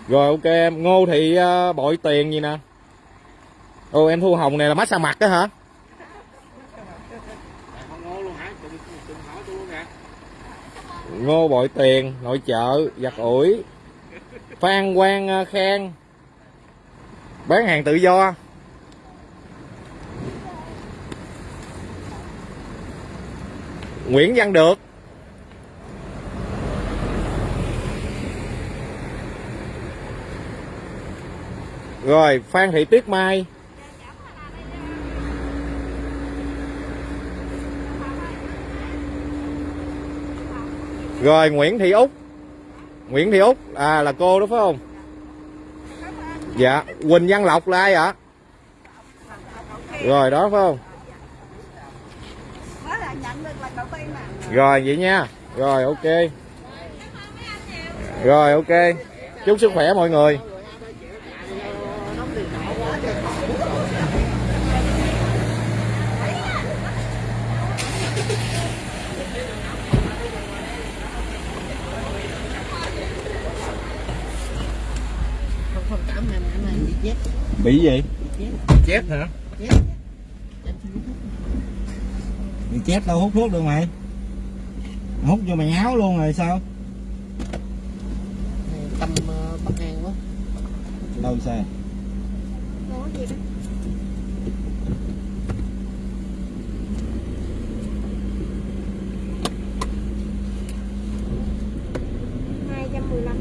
Rồi ok em ngô thị uh, bội tiền gì nè? Ồ, em thu hồng này là massage mặt đó hả? Ngô bội tiền, nội trợ, giặt ủi. Phan quang ờ, khang. Bán hàng tự do. Nguyễn văn được. Rồi, phan thị tuyết mai. Rồi nguyễn thị út. Nguyễn thị út à là cô đó phải không? Dạ quỳnh văn lộc là ai ạ? Rồi đó phải không? Rồi vậy nha. Rồi ok. Rồi ok. Chúc sức khỏe mọi người không không cảm ơn anh anh bị chết bị gì? Chết chết hả? Chết bị chết đâu hút thuốc được mày. Hút vô mày áo luôn rồi sao? Tâm uh, bắt ngang quá. Đâu xe có gì đó hai trăm mười lăm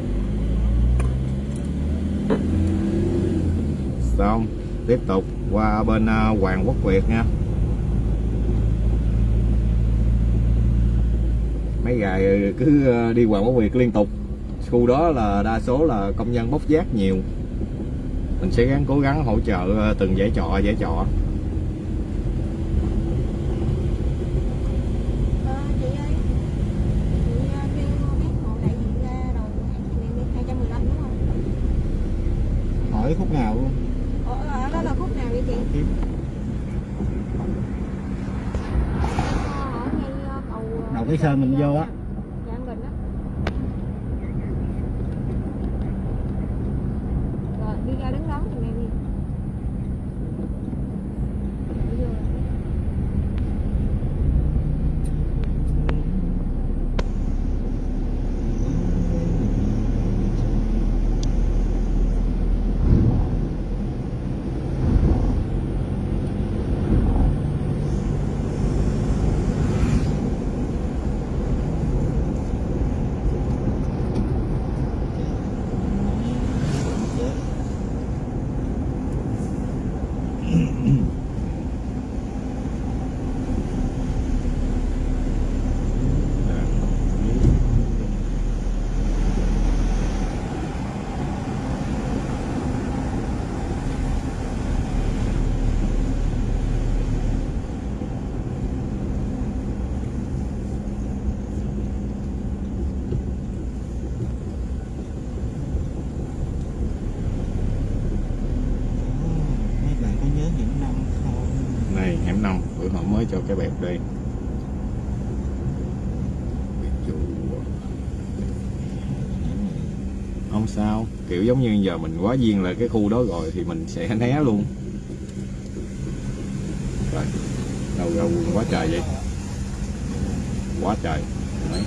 xong tiếp tục qua bên à, Hoàng Quốc Việt nha. Mấy ngày cứ à, đi Hoàng Quốc Việt liên tục. Khu đó là, đa số là công nhân bốc vác nhiều. Mình sẽ gắng cố gắng hỗ trợ à, từng giải trọ giải trọ ờ, chị ơi chị ờ, kêu mấy hộ đại diện ra đầu hàng này hai trăm mười lăm đúng không hỏi khúc nào luôn ở, ở đó là khúc nào vậy chị Kiếm. Ờ, ở ngay ờ, cầu ờ, đầu cái sơn mình vô á dạ An Bình á rồi đi ra đứng đón giùm em đi Đi vô rồi. mấy bạn có nhớ những năm không này hẻm năm bữa họ mới cho cái bẹp đi Biệt chủ. không sao kiểu giống như giờ mình quá duyên là cái khu đó rồi thì mình sẽ né luôn. Rồi, đâu ra quần quá trời vậy? Quá trời. Đấy.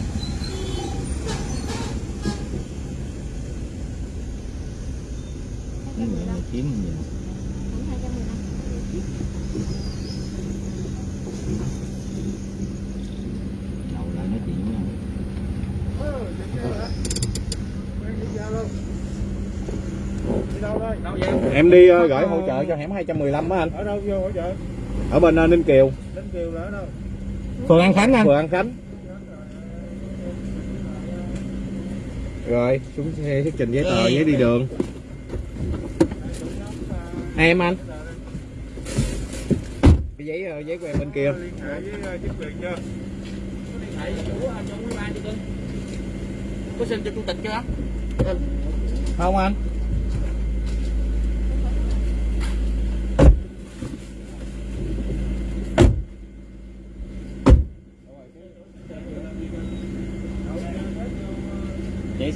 Cái này là kiếm gì hãng 215 đầu lại nói chuyện với nhau Đi đâu đây? Đâu vậy? Em đi ờ, gửi hỗ trợ cho hẻm 215 á anh. Ở đâu vô hỗ trợ? ở bên ờ, Ninh Kiều. Đến Kiều là ở đâu? phường An Khánh anh. Phường An Khánh. Rồi xuống xe xuất trình giấy tờ giấy đi đường. Em anh. Cái giấy ờ, giấy của em bên kia. Liên hệ với chính quyền chưa? có xin cho chủ tịch chưa? Không anh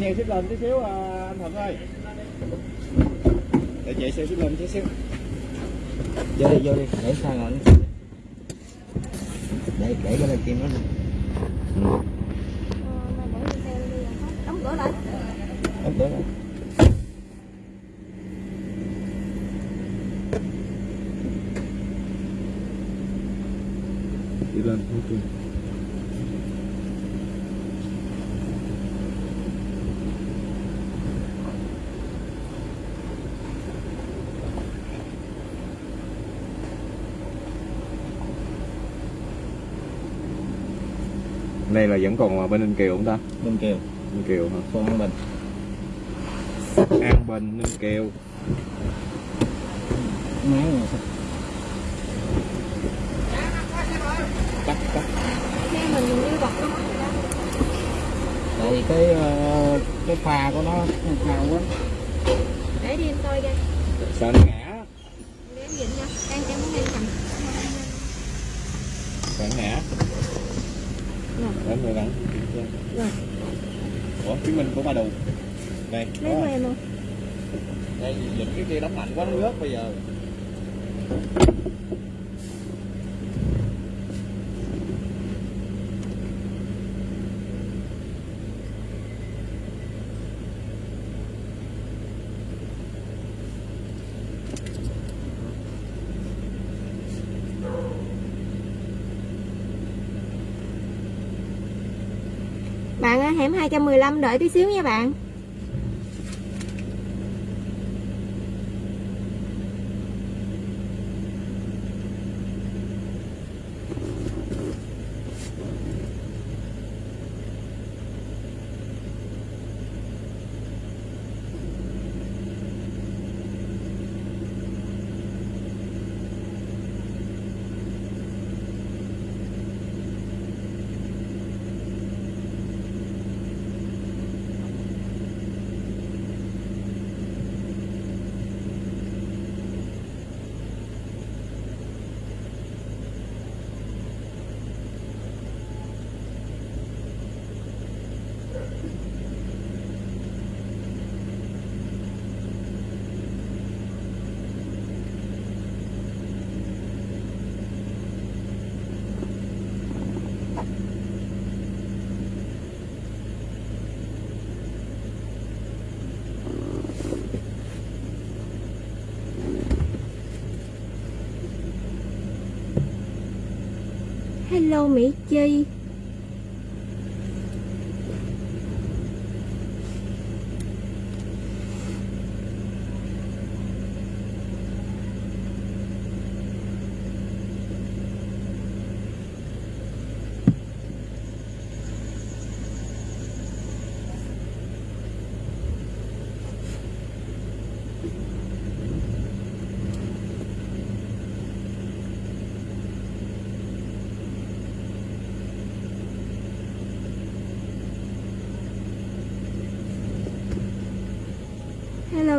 xe xích lên tí xíu à, anh Thuận ơi. Để chạy xe xích lên tí xíu. Vô đi vô đi để sao ngồi để để cái này kim nó Ờ, đóng cửa lại. Đóng cửa lại. đi lên ok đây là vẫn còn bên Ninh Kiều không ta? bên kiều. Ninh Kiều hả? phường An Bình. An Bình, Ninh Kiều. Máy này cắt cắt. Rồi tại vì cái ờ, cái pha của nó cao quá. Để đi em coi coi. Sợ nó ngã? Để em dịnh nha. Em em muốn đi cầm. Sợ nó ngã Đến rồi lắm Rồi. ủa chứng minh của ba đù đây lấy của em luôn đây dịch cái kia đóng mạnh quá nó rớt bây giờ bạn ở hẻm 215 đợi tí xíu nha bạn. Hello Mỹ Chi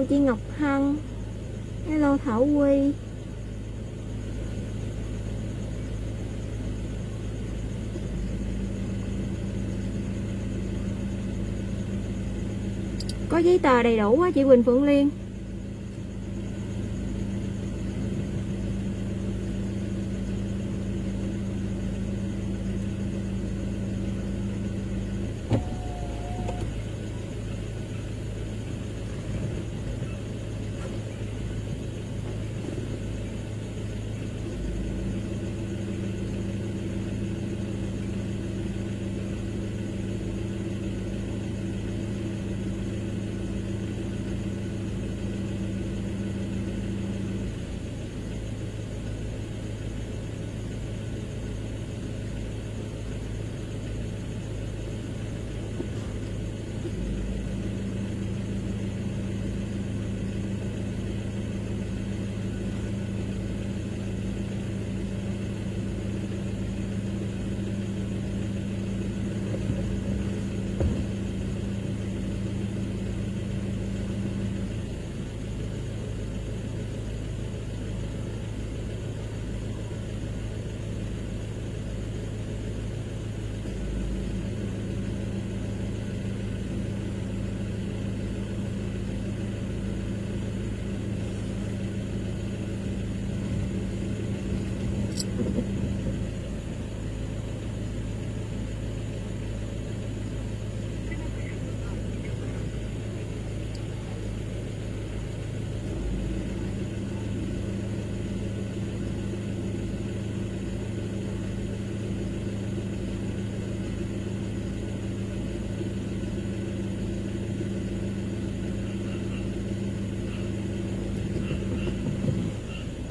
hello chị Ngọc Hân. Hello Thảo Quy. Có giấy tờ đầy đủ á, chị Quỳnh Phượng Liên.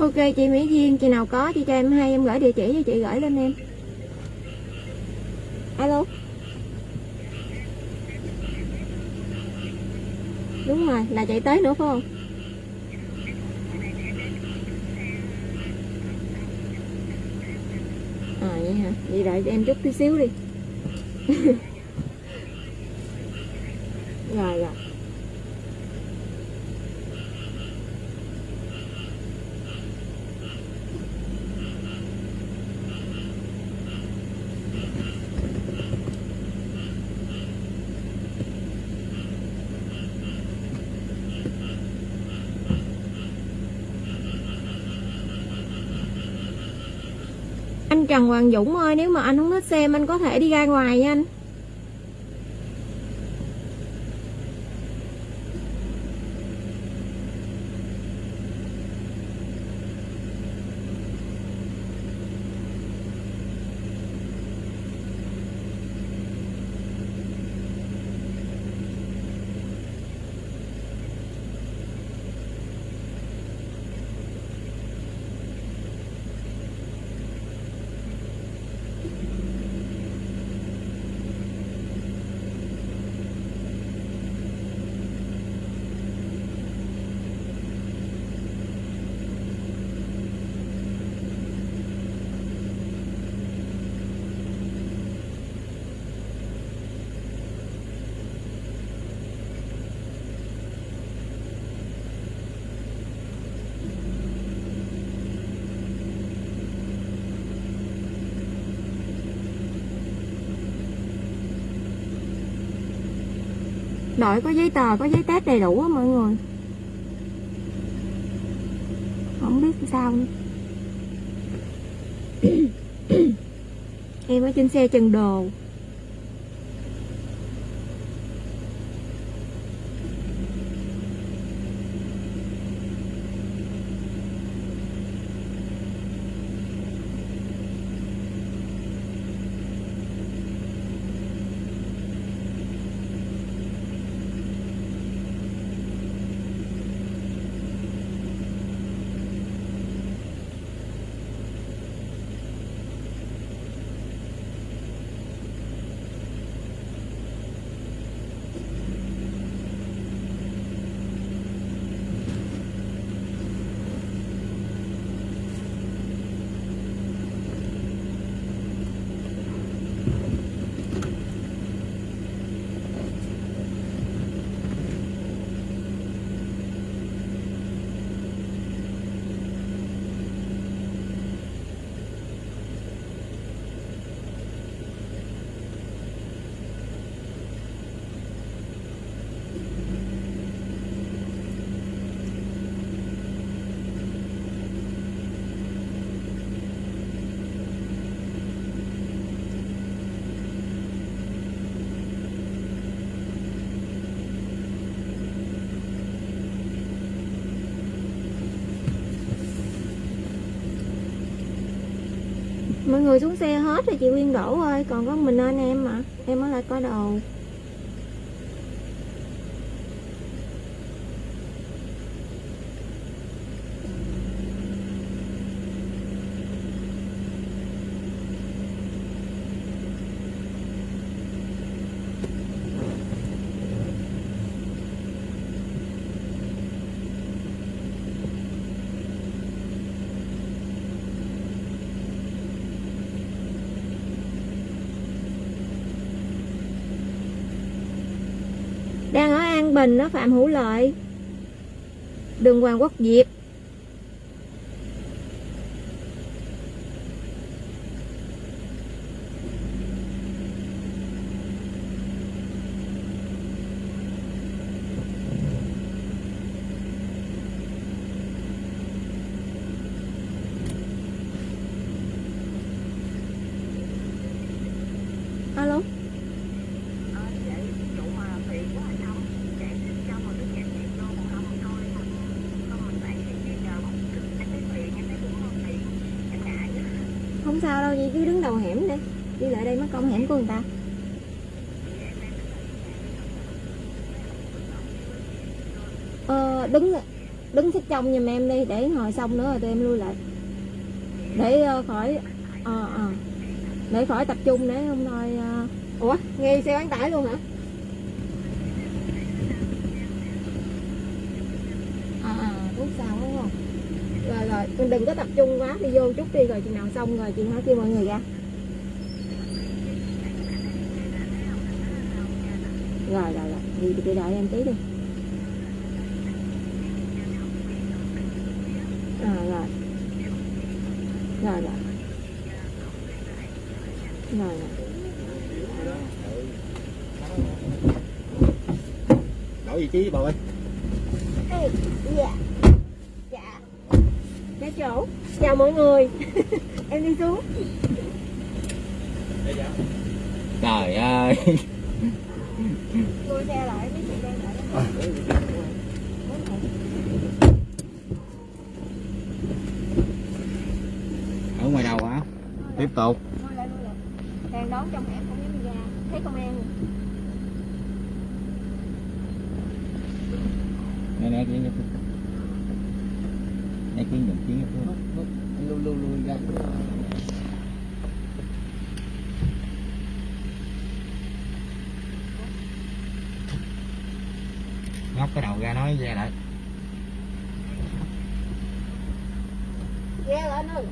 Ok, chị Mỹ Duyên chị nào có, chị cho em hay em gửi địa chỉ cho chị gửi lên em. Alo? Đúng rồi, là chạy tới nữa, phải không? À vậy hả? Vậy đợi em chút tí xíu đi (laughs) rồi rồi Anh Trần Hoàng Dũng ơi, Nếu mà anh không thích xem, anh có thể đi ra ngoài nha anh. Đội có giấy tờ, có giấy test đầy đủ á mọi người. Không biết sao. Nữa Em ở trên xe Trần Đồ Mọi người xuống xe hết rồi chị Quyên đổ ơi, Còn có mình anh em mà Em mới lại coi đồ. Mình đó Phạm Hữu Lợi. Đường Hoàng Quốc Diệp Alo Không sao đâu vậy cứ đứng đầu hẻm đi. Đi lại đây mất công hẻm của người ta. Ờ đứng đứng xích trong giùm em đi để hồi xong nữa rồi tụi em lui lại. Để uh, khỏi ờ ờ. Để khỏi tập trung để không thôi ờ. uh... ủa nghe xe bán tải luôn hả à à rút sau đúng không rồi rồi mình đừng có tập trung quá, đi vô chút đi rồi chừng nào xong rồi chị nói kêu mọi người ra. Rồi rồi rồi thì chị đợi em tí đi. Rồi rồi. Rồi rồi. Rồi rồi. Đổi vị trí bà ơi Ê, dạ dạ cái chỗ chào mọi người. (laughs) Em đi xuống trời ơi lùi xe lại mấy chị đang đợi đó. ở ngoài đầu hả tiếp tục Lùi lại, lùi lại. đang đón trong hẻm không dám đi ra thấy công an rồi. nè nè kia nè kia nhận kia lưu lưu lưu ra ngóc cái đầu ra nói ra lại. Ghe lại nữa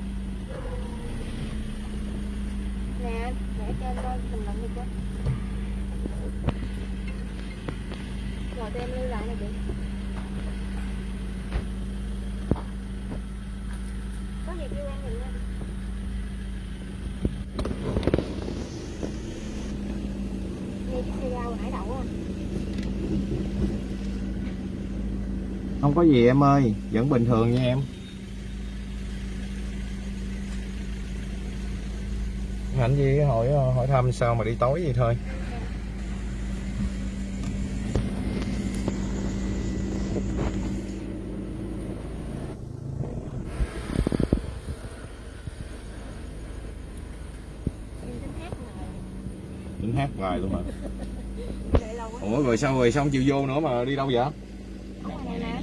nè để cho em coi mình làm gì chứ rồi tụi em lưu lại nè chị có gì kêu em mình nha nghe chiếc xe rau nãy đậu á không có gì em ơi vẫn bình thường nha em. Hạnh gì hỏi hỏi thăm sao mà đi tối vậy thôi. Em tính hát hoài luôn mà. Ủa rồi sao rồi xong chiều vô nữa mà đi đâu vậy ở ngoài này nè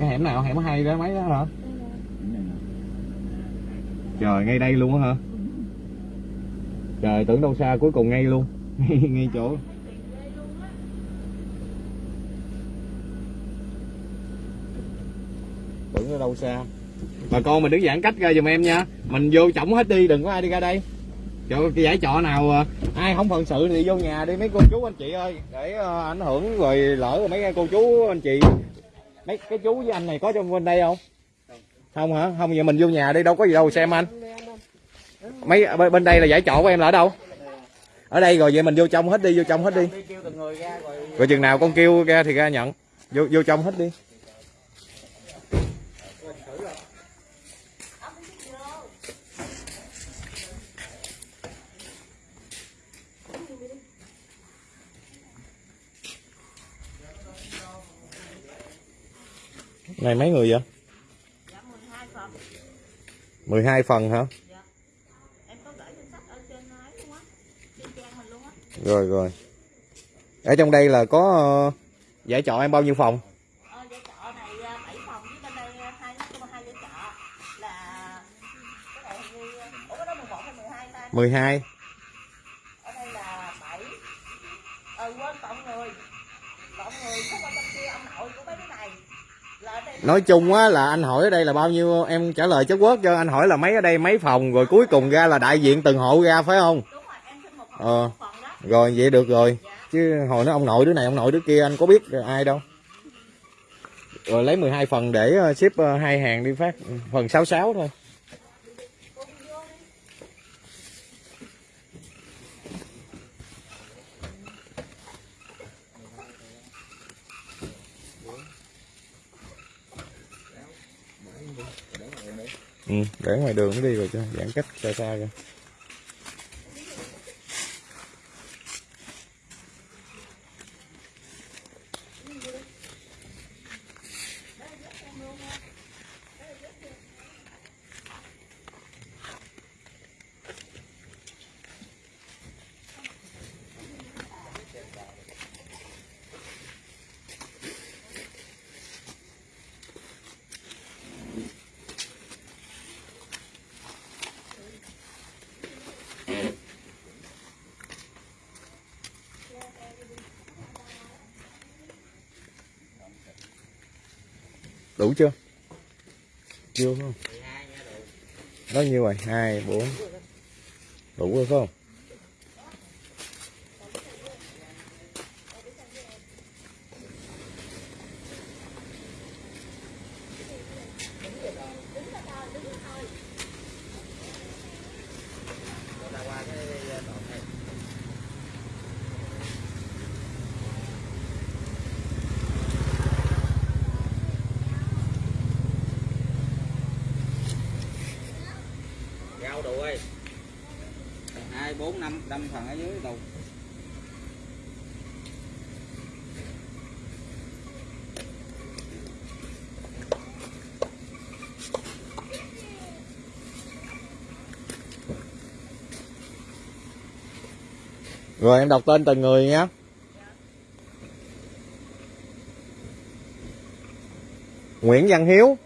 cái hẻm nào? Hẻm hay đó, mấy đó hả? Trời, ngay đây luôn á hả? Trời, tưởng đâu xa cuối cùng ngay luôn. (laughs) Ngay chỗ. Tưởng ở đâu xa. Bà con mình đứng giãn cách ra giùm em nha. Mình vô chổng hết đi, đừng có ai đi ra đây. Chỗ cái giải trọ nào à, ai không phận sự thì vô nhà đi. Mấy cô chú anh chị ơi, để à, ảnh hưởng rồi lỡ rồi mấy cô chú, anh chị mấy cái chú với anh này có trong bên đây không? Không hả? Không vậy mình vô nhà đi đâu có gì đâu xem anh. Mấy bên đây là giải trọ của em là ở đâu? Ở đây rồi vậy mình vô trong hết đi vô trong hết đi. Rồi chừng nào con kêu ra thì ra nhận. Vô vô trong hết đi này mấy người vậy Dạ 12 phần 12 phần hả Dạ. Em có gửi danh sách ở trên ấy luôn á. Trên trang mình luôn á. rồi rồi ở trong đây là có ờ, giải trọ em bao nhiêu phòng Ờ, giải trọ này 7 phòng với bên đây à, hai nó có hai giải trọ là cái này hình như ủa cái đó 11 hay 12 ta 12 ở đây là 7 ờ quên cộng người cộng người không qua trong kia ông nội của mấy đứa này là ở đây nói chung á là anh hỏi ở đây là bao nhiêu em trả lời chất quốc cho anh hỏi là mấy ở đây mấy phòng rồi cuối cùng ra là đại diện từng hộ ra phải không? Ờ. rồi vậy được rồi. Chứ hồi nó ông nội đứa này ông nội đứa kia anh có biết ai đâu. Rồi lấy 12 phần để ờ, ship ờ, hai hàng đi phát phần 66 thôi ừ, để ngoài đường nó đi rồi cho giãn cách xa xa ra đủ chưa? Chưa không? Đó nhiêu rồi? Hai bốn. Đủ rồi không rau đủ ơi hai bốn năm năm phần ở dưới đủ rồi, em đọc tên từng người nhé. Nguyễn Văn Hiếu.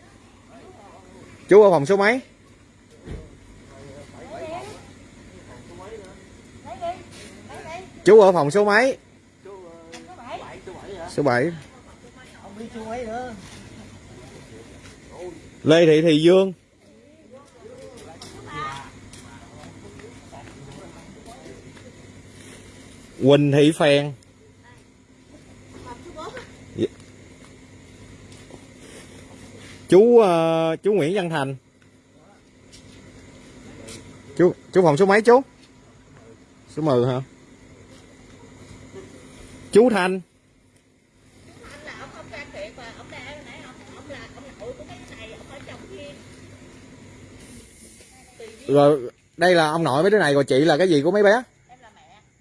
Chú ở phòng số mấy? Chú ở phòng số mấy? Số 7 Lê Thị Thị Dương. Quỳnh Thị Phèn dạ. chú ờ, chú Nguyễn Văn Thành. Chú chú phòng số mấy chú? Số 10 hả? Chú Thanh rồi, đây là ông nội mấy đứa này, rồi chị là cái gì của mấy bé?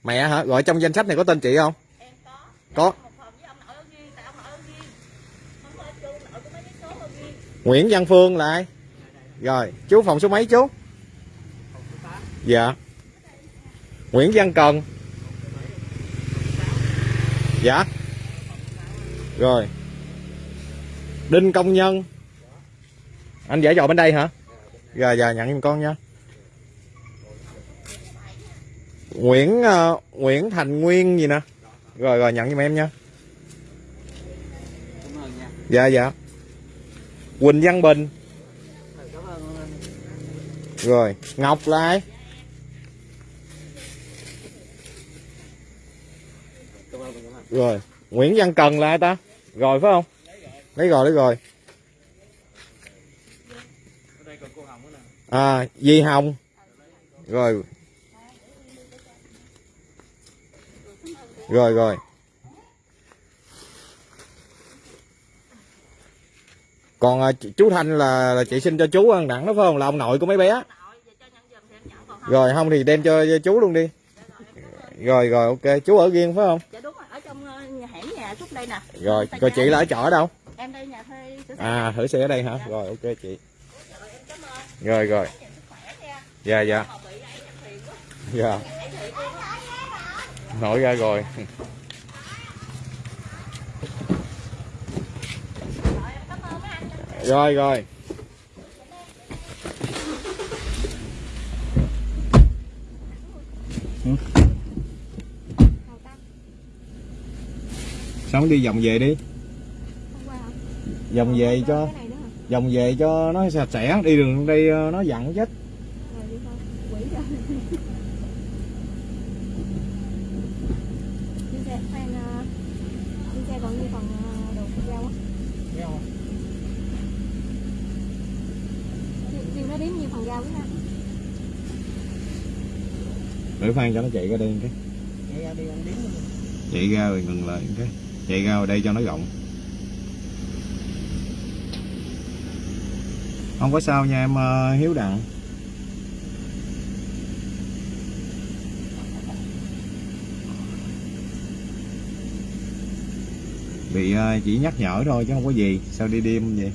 Mẹ hả? Rồi trong danh sách này có tên chị không? Em có. Có. Nguyễn Văn Phương là ai? Rồi chú phòng số mấy chú? Dạ. Nguyễn Văn Cần. Dạ. Rồi. Đinh Công Nhân. Anh giải dò bên đây hả? Rồi giờ nhận giùm con nha Nguyễn uh, Nguyễn Thành Nguyên gì nè. Rồi rồi nhận giùm em nha. Dạ dạ. Quỳnh Văn Bình. Rồi Ngọc là ai? Rồi Nguyễn Văn Cần là ai ta? Rồi phải không? Lấy rồi lấy rồi. À Di Hồng. Rồi rồi rồi. Còn à, ch- chú Thanh là, là chị sinh cho chú ăn đẳng đó phải không? Là ông nội của mấy bé. Còn rồi không? thì đem cho, chú luôn đi. Rồi. Rồi ok. Chú ở riêng phải không? Dạ đúng rồi. Ở trong ờ, nhà hẻm nhà chút đây nè. Rồi rồi chị là ở trọ ở đâu? Em đây nhà thuê à thử xe ở đây hả? Rồi ok chị. Rồi rồi dạ dạ. Dạ ấy thiệt luôn á nổi ra rồi. Rồi rồi. Ừ. Sống đi, vòng về đi. Vòng về cho vòng về cho nó sạch sẽ. Đi đường đây ờ, nó dặn chết rồi đi thôi quỷ ra đi xe khoan ờ, đi xe còn như phần ờ, đồ rau á riêng nó đếm như phần rau cái ha để khoan cho nó chạy ra đây một cái. Ra đi chạy ra rồi ngừng lại một cái. Chạy ra ở đây cho nó rộng. Không có sao nha em ờ, hiếu đặng. Bị ờ, chỉ nhắc nhở thôi chứ không có gì. Sao đi đêm vậy?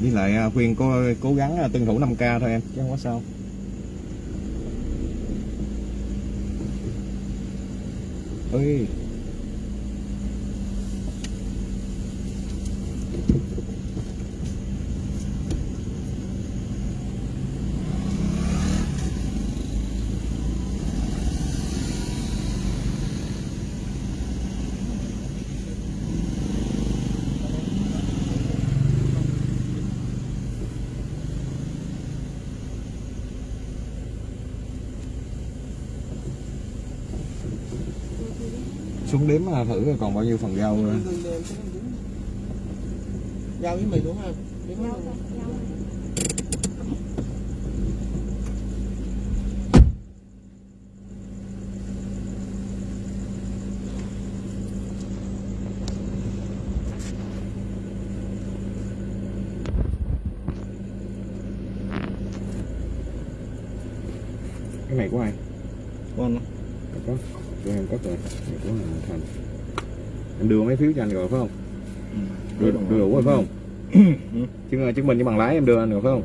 Với lại ờ, khuyên cô, cố gắng tuân thủ 5 k thôi em, chứ không có sao. Ơi xuống thử rồi còn bao nhiêu phần rau nữa. rau với mì đúng không Rau luôn. thôi, rau thôi. cái này của ai con có của em có rồi này của anh thành mấy phiếu cho anh rồi phải không? Đưa đưa đủ rồi phải không? Chứng chứng minh với bằng lái em đưa anh rồi phải không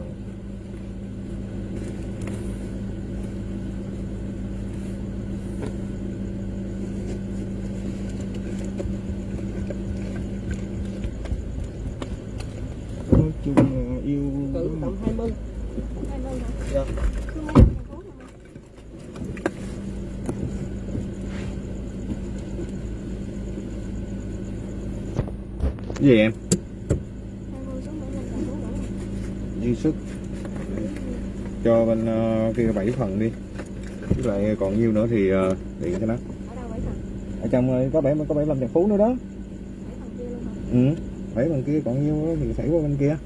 nói chung là yêu Cỡ tầm 20 Hai mươi hả? Dạ. Cứ mấy thành phố không ạ? cái gì em Hai mươi số mấy lần thành phố đủ không? dư sức cho bên ờ, kia bảy phần đi với lại còn nhiêu nữa thì uh, điện cho nó. Ở trong ờ, có bảy có bảy lâm trần phú nữa đó. Bảy phần kia luôn hả? ừ bảy phần kia còn nhiêu thì xảy qua bên kia.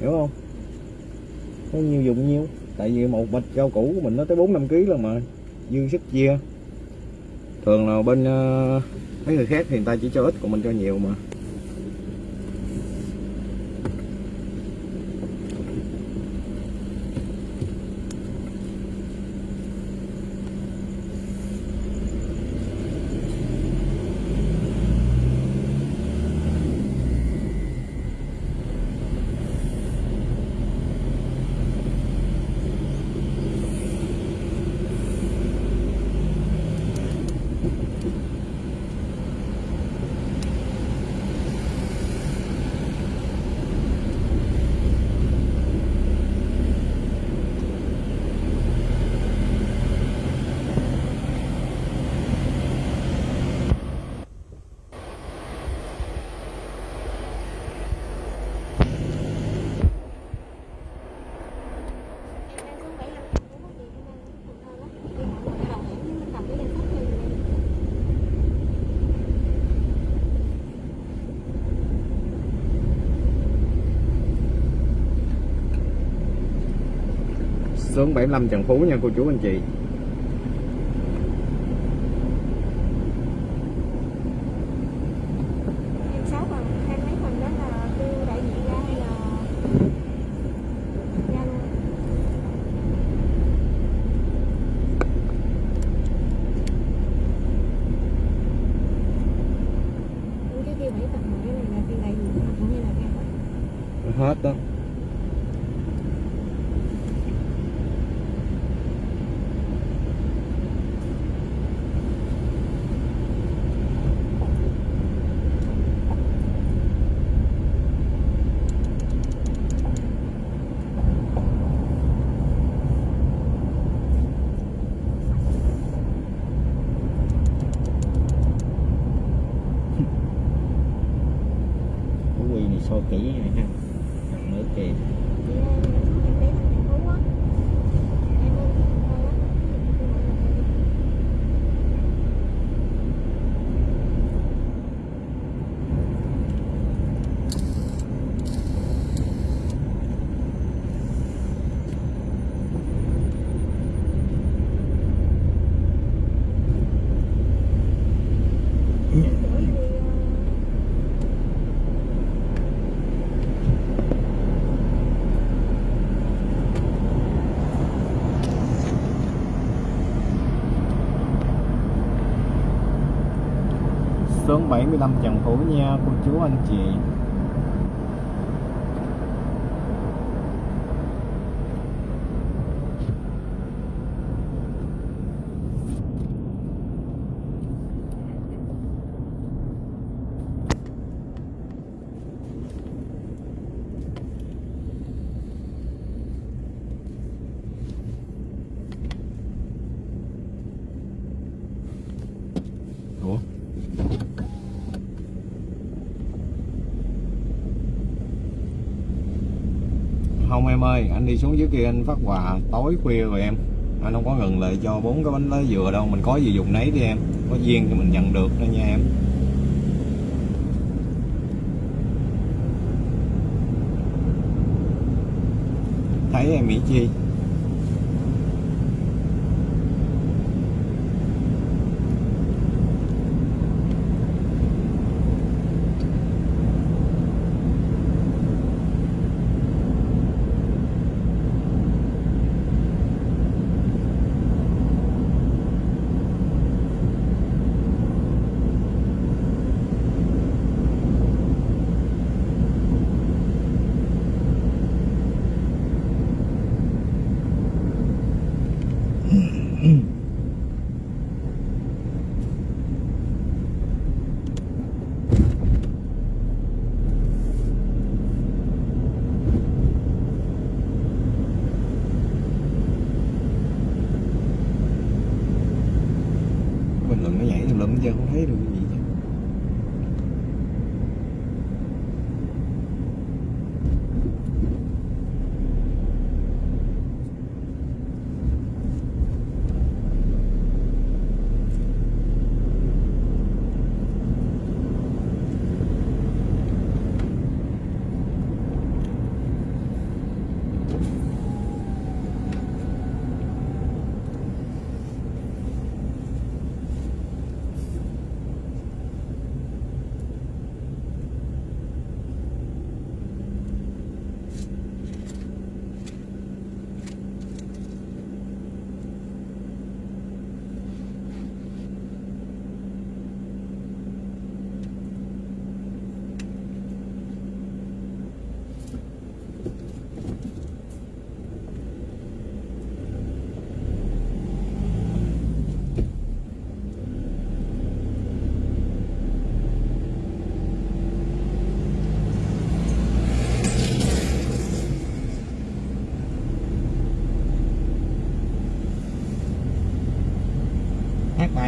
Hiểu không? Có nhiêu dùng nhiêu. Tại vì một bịch rau củ của mình nó tới bốn năm kg luôn mà. Dư sức chia. Thường là bên ờ, mấy người khác thì người ta chỉ cho ít còn mình cho nhiều mà Em đang xuống bảy lần thành phố có gì em đang Cần Thơ lắm Đi hỏi người ta đồng hẻm nhưng mình cầm cái danh sách thôi em hướng 75 Trần Phú nha cô chú anh chị Em sáu phần, hai mấy phần đó là kêu đại diện ra hay là ra luôn Những cái kia bảy phần mà cái này là kêu đại diện mà cũng như là ra hết hết đó soi kỹ này ha Thằng nữa kìa. 45 Trần Phú nha. Cô chú anh chị. Anh đi xuống dưới kia anh phát quà tối khuya rồi em. Anh không có ngừng lại cho bốn cái bánh lá dừa đâu, mình có gì dùng nấy đi em. Có duyên thì mình nhận được đó nha em. Thấy em Mỹ Chi?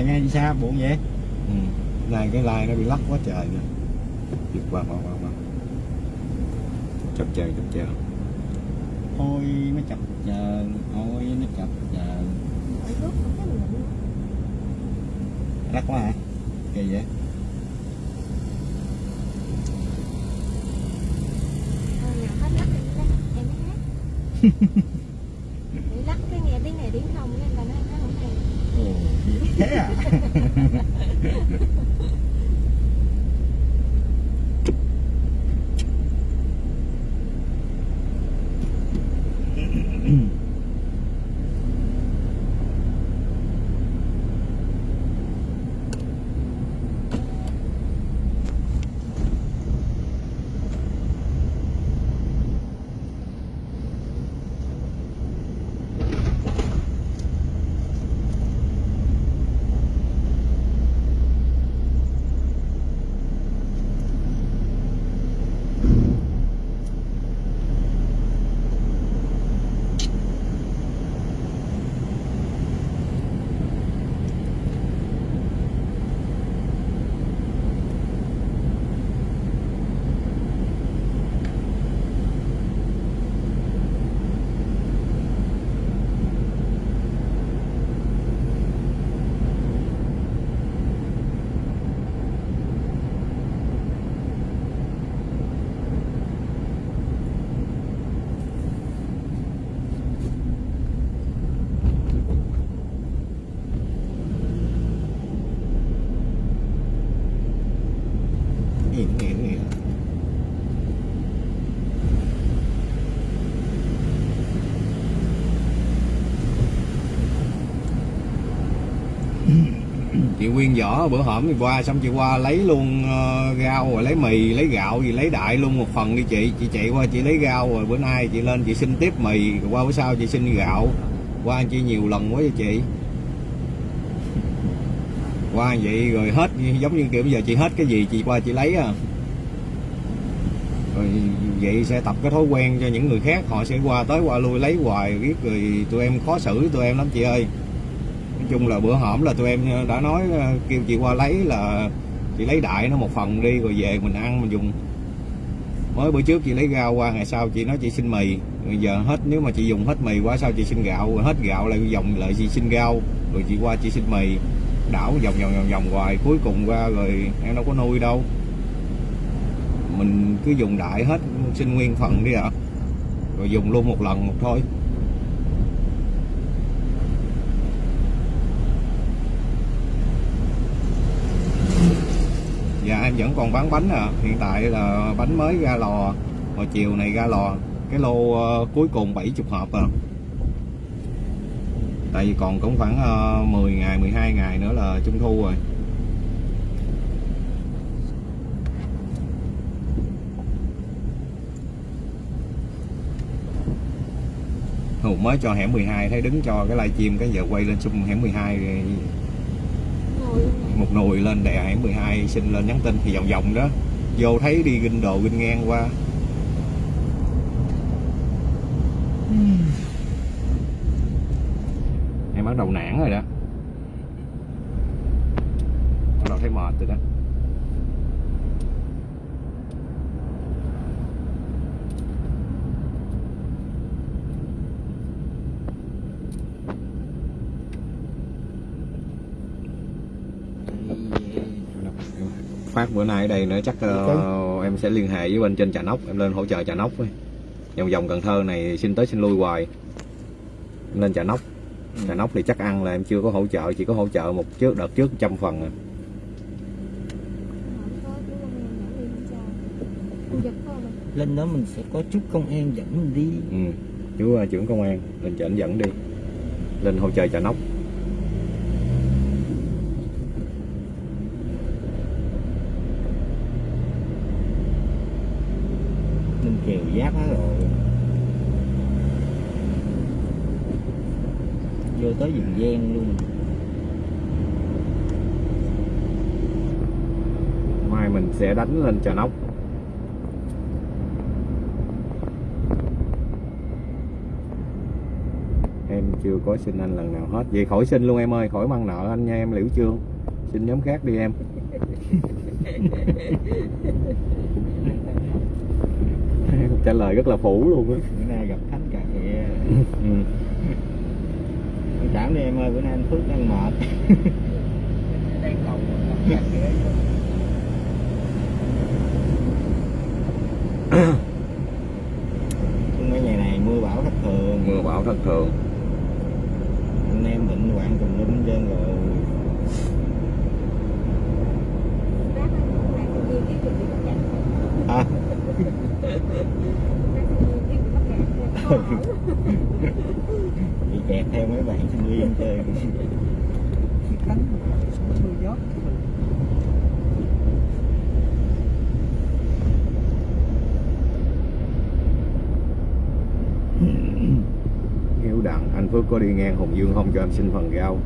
Nghe đi xa buồn vậy? Ừ. này cái like nó bị lắc quá trời nè. Giật qua qua qua qua chập chờn chập chờn. Ôi nó chập chờn ôi nó chập chờn. Lắc quá hả? Kỳ vậy. Lắc (laughs) chị Quyên võ bữa hổm thì qua xong chị qua lấy luôn uh, rau rồi lấy mì lấy gạo gì lấy đại luôn một phần đi chị. Chị chạy qua chị lấy rau rồi bữa nay chị lên chị xin tiếp mì rồi qua bữa sau chị xin gạo. Qua chị nhiều lần quá vậy chị. Qua vậy rồi hết giống như kiểu bây giờ chị hết cái gì chị qua chị lấy à. Rồi vậy sẽ tập cái thói quen cho những người khác họ sẽ qua tới qua lui lấy hoài biết rồi tụi em khó xử tụi em lắm chị ơi chung là bữa hổm là tụi em ờ, đã nói ờ, kêu chị qua lấy là chị lấy đại nó một phần đi rồi về mình ăn mình dùng. Mới bữa trước chị lấy rau qua, ngày sau chị nói chị xin mì. Bây giờ hết, nếu mà chị dùng hết mì qua sao chị xin gạo? Rồi hết gạo lại vòng lại chị xin rau, rồi chị qua chị xin mì. Đảo vòng vòng vòng vòng hoài, cuối cùng qua rồi em đâu có nuôi đâu. Mình cứ dùng đại hết, xin nguyên phần đi ạ. Rồi dùng luôn một lần một thôi dạ em vẫn còn bán bánh à hiện tại là bánh mới ra lò hồi chiều này ra lò cái lô uh, cuối cùng 70 hộp à tại vì còn cũng khoảng ờ, uh, 10 ngày 12 ngày nữa là trung thu rồi Hùng mới cho hẻm 12 thấy đứng cho cái livestream cái giờ quay lên xung hẻm 12 rồi một nồi lên đè hẻm 12 xin lên nhắn tin thì vòng vòng đó. Vô thấy đi ginh đồ ginh ngang qua. Em bắt đầu nản rồi đó bắt đầu thấy mệt rồi đó phát bữa nay ở đây nữa chắc ờ, em sẽ liên hệ với bên trên trà nóc em lên hỗ trợ trà nóc ấy. vòng vòng cần thơ này xin tới xin lui hoài em lên trà nóc trà nóc thì chắc ăn là em chưa có hỗ trợ chỉ có hỗ trợ một trước đợt trước trăm phần à. Dẫn lên đó mình sẽ có chút công an dẫn mình đi ừ. chú ờ, trưởng công an lên chỉnh dẫn đi lên hỗ trợ trà nóc mình kèo giáp hết rồi. Vô tới vùng gian luôn. Mai mình sẽ đánh lên trà nóc. Em chưa có xin anh lần nào hết. Vậy khỏi xin luôn em ơi khỏi mang nợ anh nha em liễu trương. Xin nhóm khác đi em (laughs) trả lời rất là phủ luôn á. Bữa nay gặp thánh cà khịa. (laughs) Ừ. thông cảm đi em ơi bữa nay anh phước đang mệt. Mấy ngày này mưa bão thất thường. Mưa bão thất thường. Anh em bệnh hoạn tùm lum trơn rồi Rác á, con này sinh viên biết được bị bắt gạt à Rác sinh viên biết bị kẹt theo mấy bạn sinh viên (laughs) chơi. Hiếu đặng anh Phước có đi ngang Hùng Dương không cho em xin phần rau?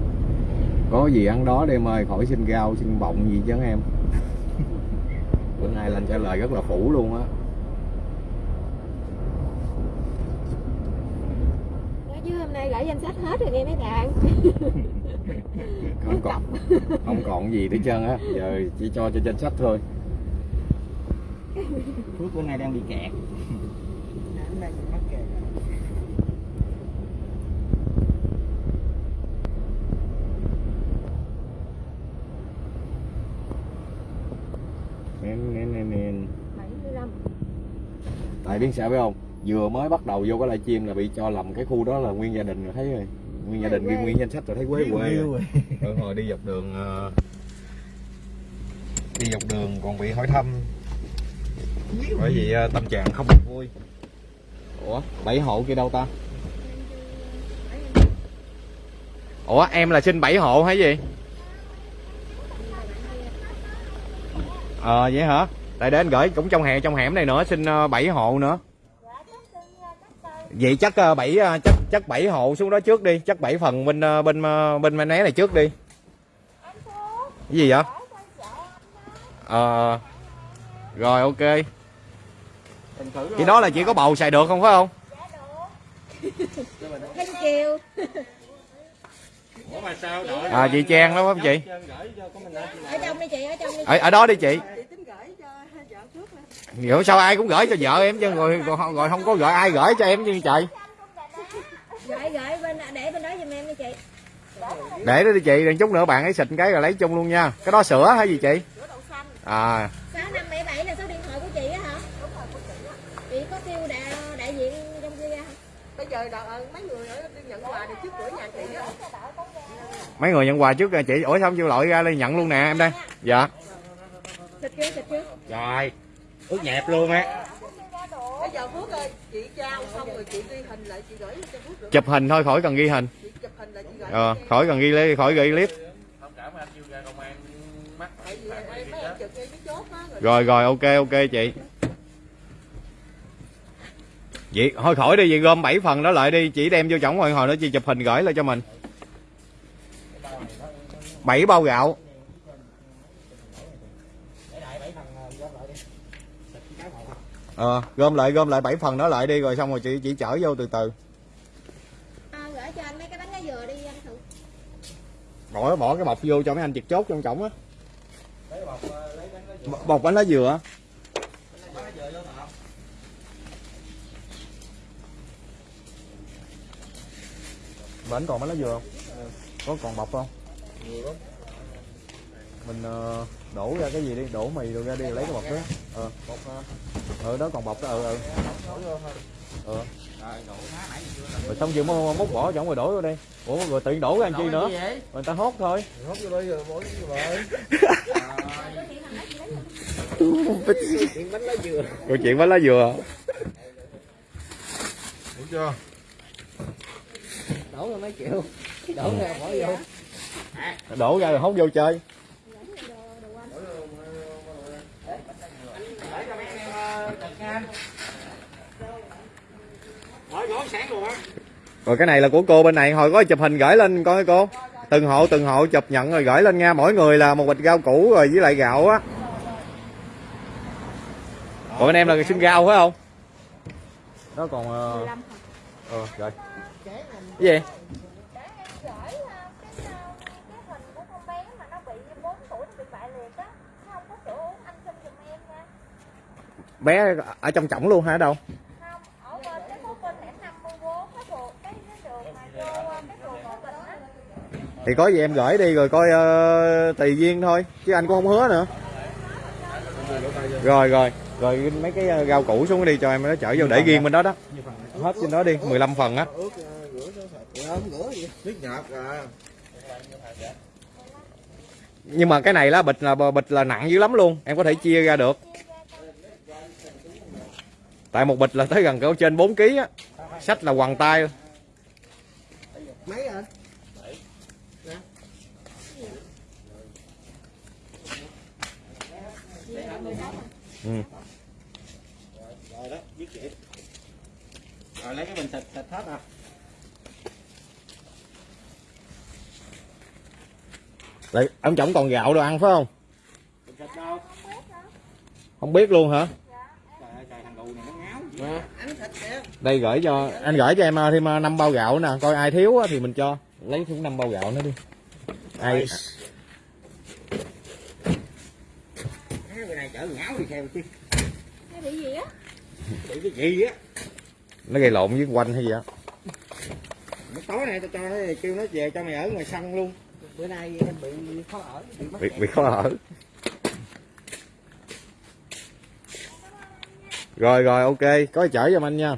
Có gì ăn đó đi em ơi khỏi xin rau xin bọng gì chứ em? Bữa nay lên trả lời rất là phủ luôn á Nói chứ hôm nay gửi danh sách hết rồi nghe mấy bạn. (laughs) Không còn không còn gì hết trơn á. Giờ chỉ cho trên danh sách thôi. Phước bữa nay đang bị kẹt. Nên nên nên 75 tại biết sao biết không vừa mới bắt đầu vô cái livestream là bị cho lầm cái khu đó là nguyên gia đình rồi thấy rồi. Nguyên gia đình nguyên danh sách rồi thấy quê quê rồi. (laughs) Rồi hồi đi dọc đường ờ, đi dọc đường còn bị hỏi thăm. Bởi vì ờ, tâm trạng không được vui. Ủa bảy hộ kia đâu ta? Ủa em là xin bảy hộ hay gì? Ờ vậy hả? Tại để anh gửi cũng trong hẻm trong hẻm này nữa xin ờ, bảy hộ nữa vậy chắc ờ, bảy ờ, chắc chắc bảy hộ xuống đó trước đi. Chắc bảy phần bên ờ, bên bên né này trước đi. Cái gì vậy? Ờ. Rồi ok. Cái đó là chỉ có bầu xài được không phải không? À chị trang đó phải không chị? Ở trong đi chị, ở trong đi ở, ở đó đi chị tính gửi cho vợ trước nè hiểu sao ai cũng gửi cho vợ em chứ rồi rồi, không có gửi ai gửi cho em chứ trời Gửi gửi bên để bên đó giùm em đi chị. Để đó đi chị đừng chút nữa bạn ấy xịt cái rồi lấy chung luôn nha. Cái đó sữa hay gì chị? Sữa đậu xanh à. Sáu năm bảy bảy là số điện thoại của chị á hả? Chị có kêu đại, đại diện trong kia ra hả? Bây giờ đợi, ờ, mấy người ở đi nhận quà thì trước cửa nhà chị á. Mấy người nhận quà trước chị ủa sao không chịu lội ra đây nhận luôn nè em đây? Dạ. Xịt chưa xịt chưa Rồi, ướt nhẹp luôn á. bây giờ phước ơi chị trao xong rồi chị ghi hình lại chị gửi cho phước được chụp hình thôi khỏi cần ghi hình. Chị chụp hình lại chị gửi ờ, khỏi cần ghi lấy khỏi ghi clip. Rồi rồi rồi ok ok chị. Vậy thôi khỏi đi vậy gom 7 phần đó lại đi. Chỉ đem vô chổng hồi hồi đó chị chụp hình gửi lại cho mình. Bảy bao gạo ờ gom lại gom lại 7 phần đó lại đi rồi xong rồi chị chỉ chở vô từ từ. À, gửi cho anh mấy cái bánh lá dừa đi anh thử bỏ bỏ cái bọc vô cho mấy anh triệt chốt trong chổng á. Bọc bánh lá dừa á. Bánh còn bánh lá dừa không? Có còn bọc không? Mình ờ, đổ ra cái gì đi đổ mì rồi ra đi lấy cái bọc đó. Ờ. Ờ. Đó còn bọc đó ờ ờ. Ờ. Rồi xong chưa múc múc bỏ trong rồi đổ vô đi. Ủa rồi tự đổ ra làm chi nữa? người ta hốt thôi. Hốt vô đây rồi bỏ rồi chuyện bánh lá dừa câu chuyện bánh lá dừa. Đúng chưa? Đổ ra mấy triệu. Đổ ra bỏ vô. Đổ ra rồi hốt vô chơi rồi cái này là của cô bên này hồi có chụp hình gửi lên coi cô. Từng hộ từng hộ chụp nhận rồi gửi lên nha. Mỗi người là một bịch rau củ rồi với lại gạo á. Còn anh em là xin rau phải không? Đó còn ờ, ờ ừ, rồi cái gì để em gửi uh, cái, uh, cái hình của con bé mà nó bị 4 tuổi nó bị bại liệt á nó không có chỗ uống anh xin giùm em nha bé ở trong chổng luôn hả đâu không ở bên cái 54 cái đường cái đường mà vô thì có gì em gửi đi rồi coi uh, tùy duyên thôi chứ anh cũng không hứa nữa. Rồi rồi rồi mấy cái ờ, rau củ xuống đi cho em nó chở vô để riêng bên đó đó. Hết trên đó đi 15 phần á. Nhưng mà cái này là bịch là bịch là nặng dữ lắm luôn em có thể chia ra được tại một bịch là tới gần cỡ trên 4 kg á sách là quằn tay mấy ừ. Rồi đó, biết chị. Rồi lấy cái bình xịt xịt hết à. Lại, ông chồng còn gạo đồ ăn phải không không biết luôn hả Trời ơi, trời thằng gù này nó kìa đây gửi cho anh gửi cho em ờ, thêm 5 bao gạo nè coi ai thiếu á thì mình cho. Lấy thêm 5 bao gạo nữa đi. Ai Cái này chở ngáo đi theo chứ. cái bị gì á? Bị cái gì á. nó gây lộn với quanh hay gì á? Nó tối nay tao cho nó kêu nó về cho mày ở ngoài sân luôn. bữa nay em bị khó ở bị mất bị, bị khó ở rồi rồi ok. Có chở giùm anh nha.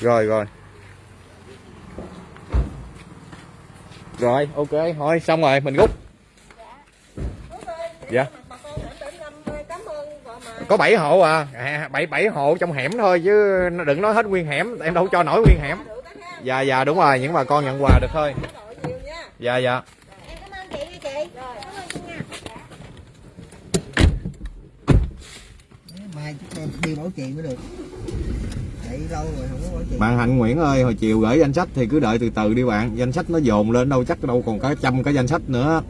Rồi rồi. Rồi ok. Thôi xong rồi mình rút. Dạ. Có 7 hộ à. À, bảy bảy hộ trong hẻm thôi chứ đừng nói hết nguyên hẻm. Em đâu cho nổi nguyên hẻm. Dạ dạ đúng rồi. Những bà con nhận quà được thôi. Dạ dạ em cảm ơn chị nha chị cảm ơn chị nha mai đi bảo trì mới được. Chạy lâu rồi không có bảo trì. Bạn Hạnh Nguyễn ơi hồi chiều gửi danh sách thì cứ đợi từ từ đi bạn. Danh sách nó dồn lên đâu chắc đâu còn cả trăm cái danh sách nữa.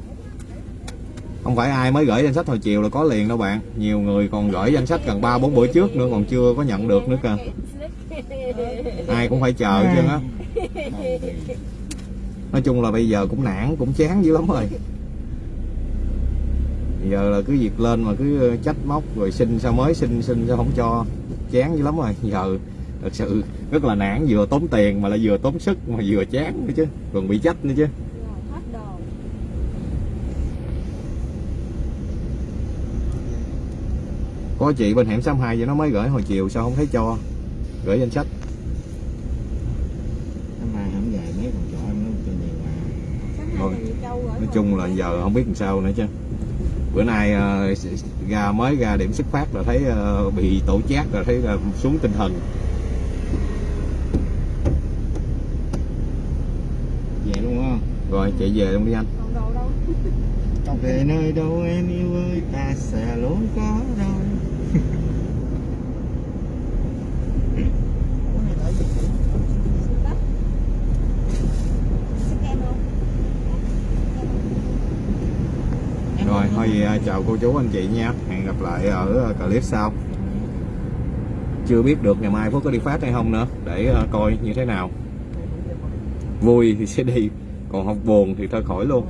Không phải ai mới gửi danh sách hồi chiều là có liền đâu bạn. Nhiều người còn gửi danh sách gần ba bốn bữa trước nữa còn chưa có nhận được nữa cơ. Ai cũng phải chờ chứ á. Nói chung là bây giờ cũng nản cũng chán dữ lắm rồi giờ là cứ việc lên mà cứ trách móc rồi xin sao mới xin xin sao không cho. Chán dữ lắm rồi giờ thật sự rất là nản vừa tốn tiền mà lại vừa tốn sức mà vừa chán nữa chứ còn bị trách nữa chứ. Rồi, hết đồ có chị bên hẻm 62 vậy nó mới gửi hồi chiều sao không thấy cho? Gửi danh sách. Nói chung là giờ không biết làm sao nữa chứ bữa nay ờ, ra mới ra điểm xuất phát là thấy ờ, bị tổ chát là thấy là xuống tinh thần Về luôn không? rồi chạy về luôn đi anh Còn đồ đâu Về nơi đâu em yêu ơi ta sẽ luôn có đâu. (laughs) Xin tắt Xin em luôn rồi. Thôi vậy, à, chào cô chú anh chị nha hẹn gặp lại ở à, clip sau. Chưa biết được ngày mai Phúc có đi phát hay không nữa. Để à, coi như thế nào. Vui thì sẽ đi còn không buồn thì thôi khỏi luôn.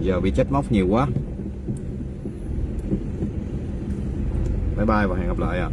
Giờ bị chết móc nhiều quá. Bye bye và hẹn gặp lại ạ.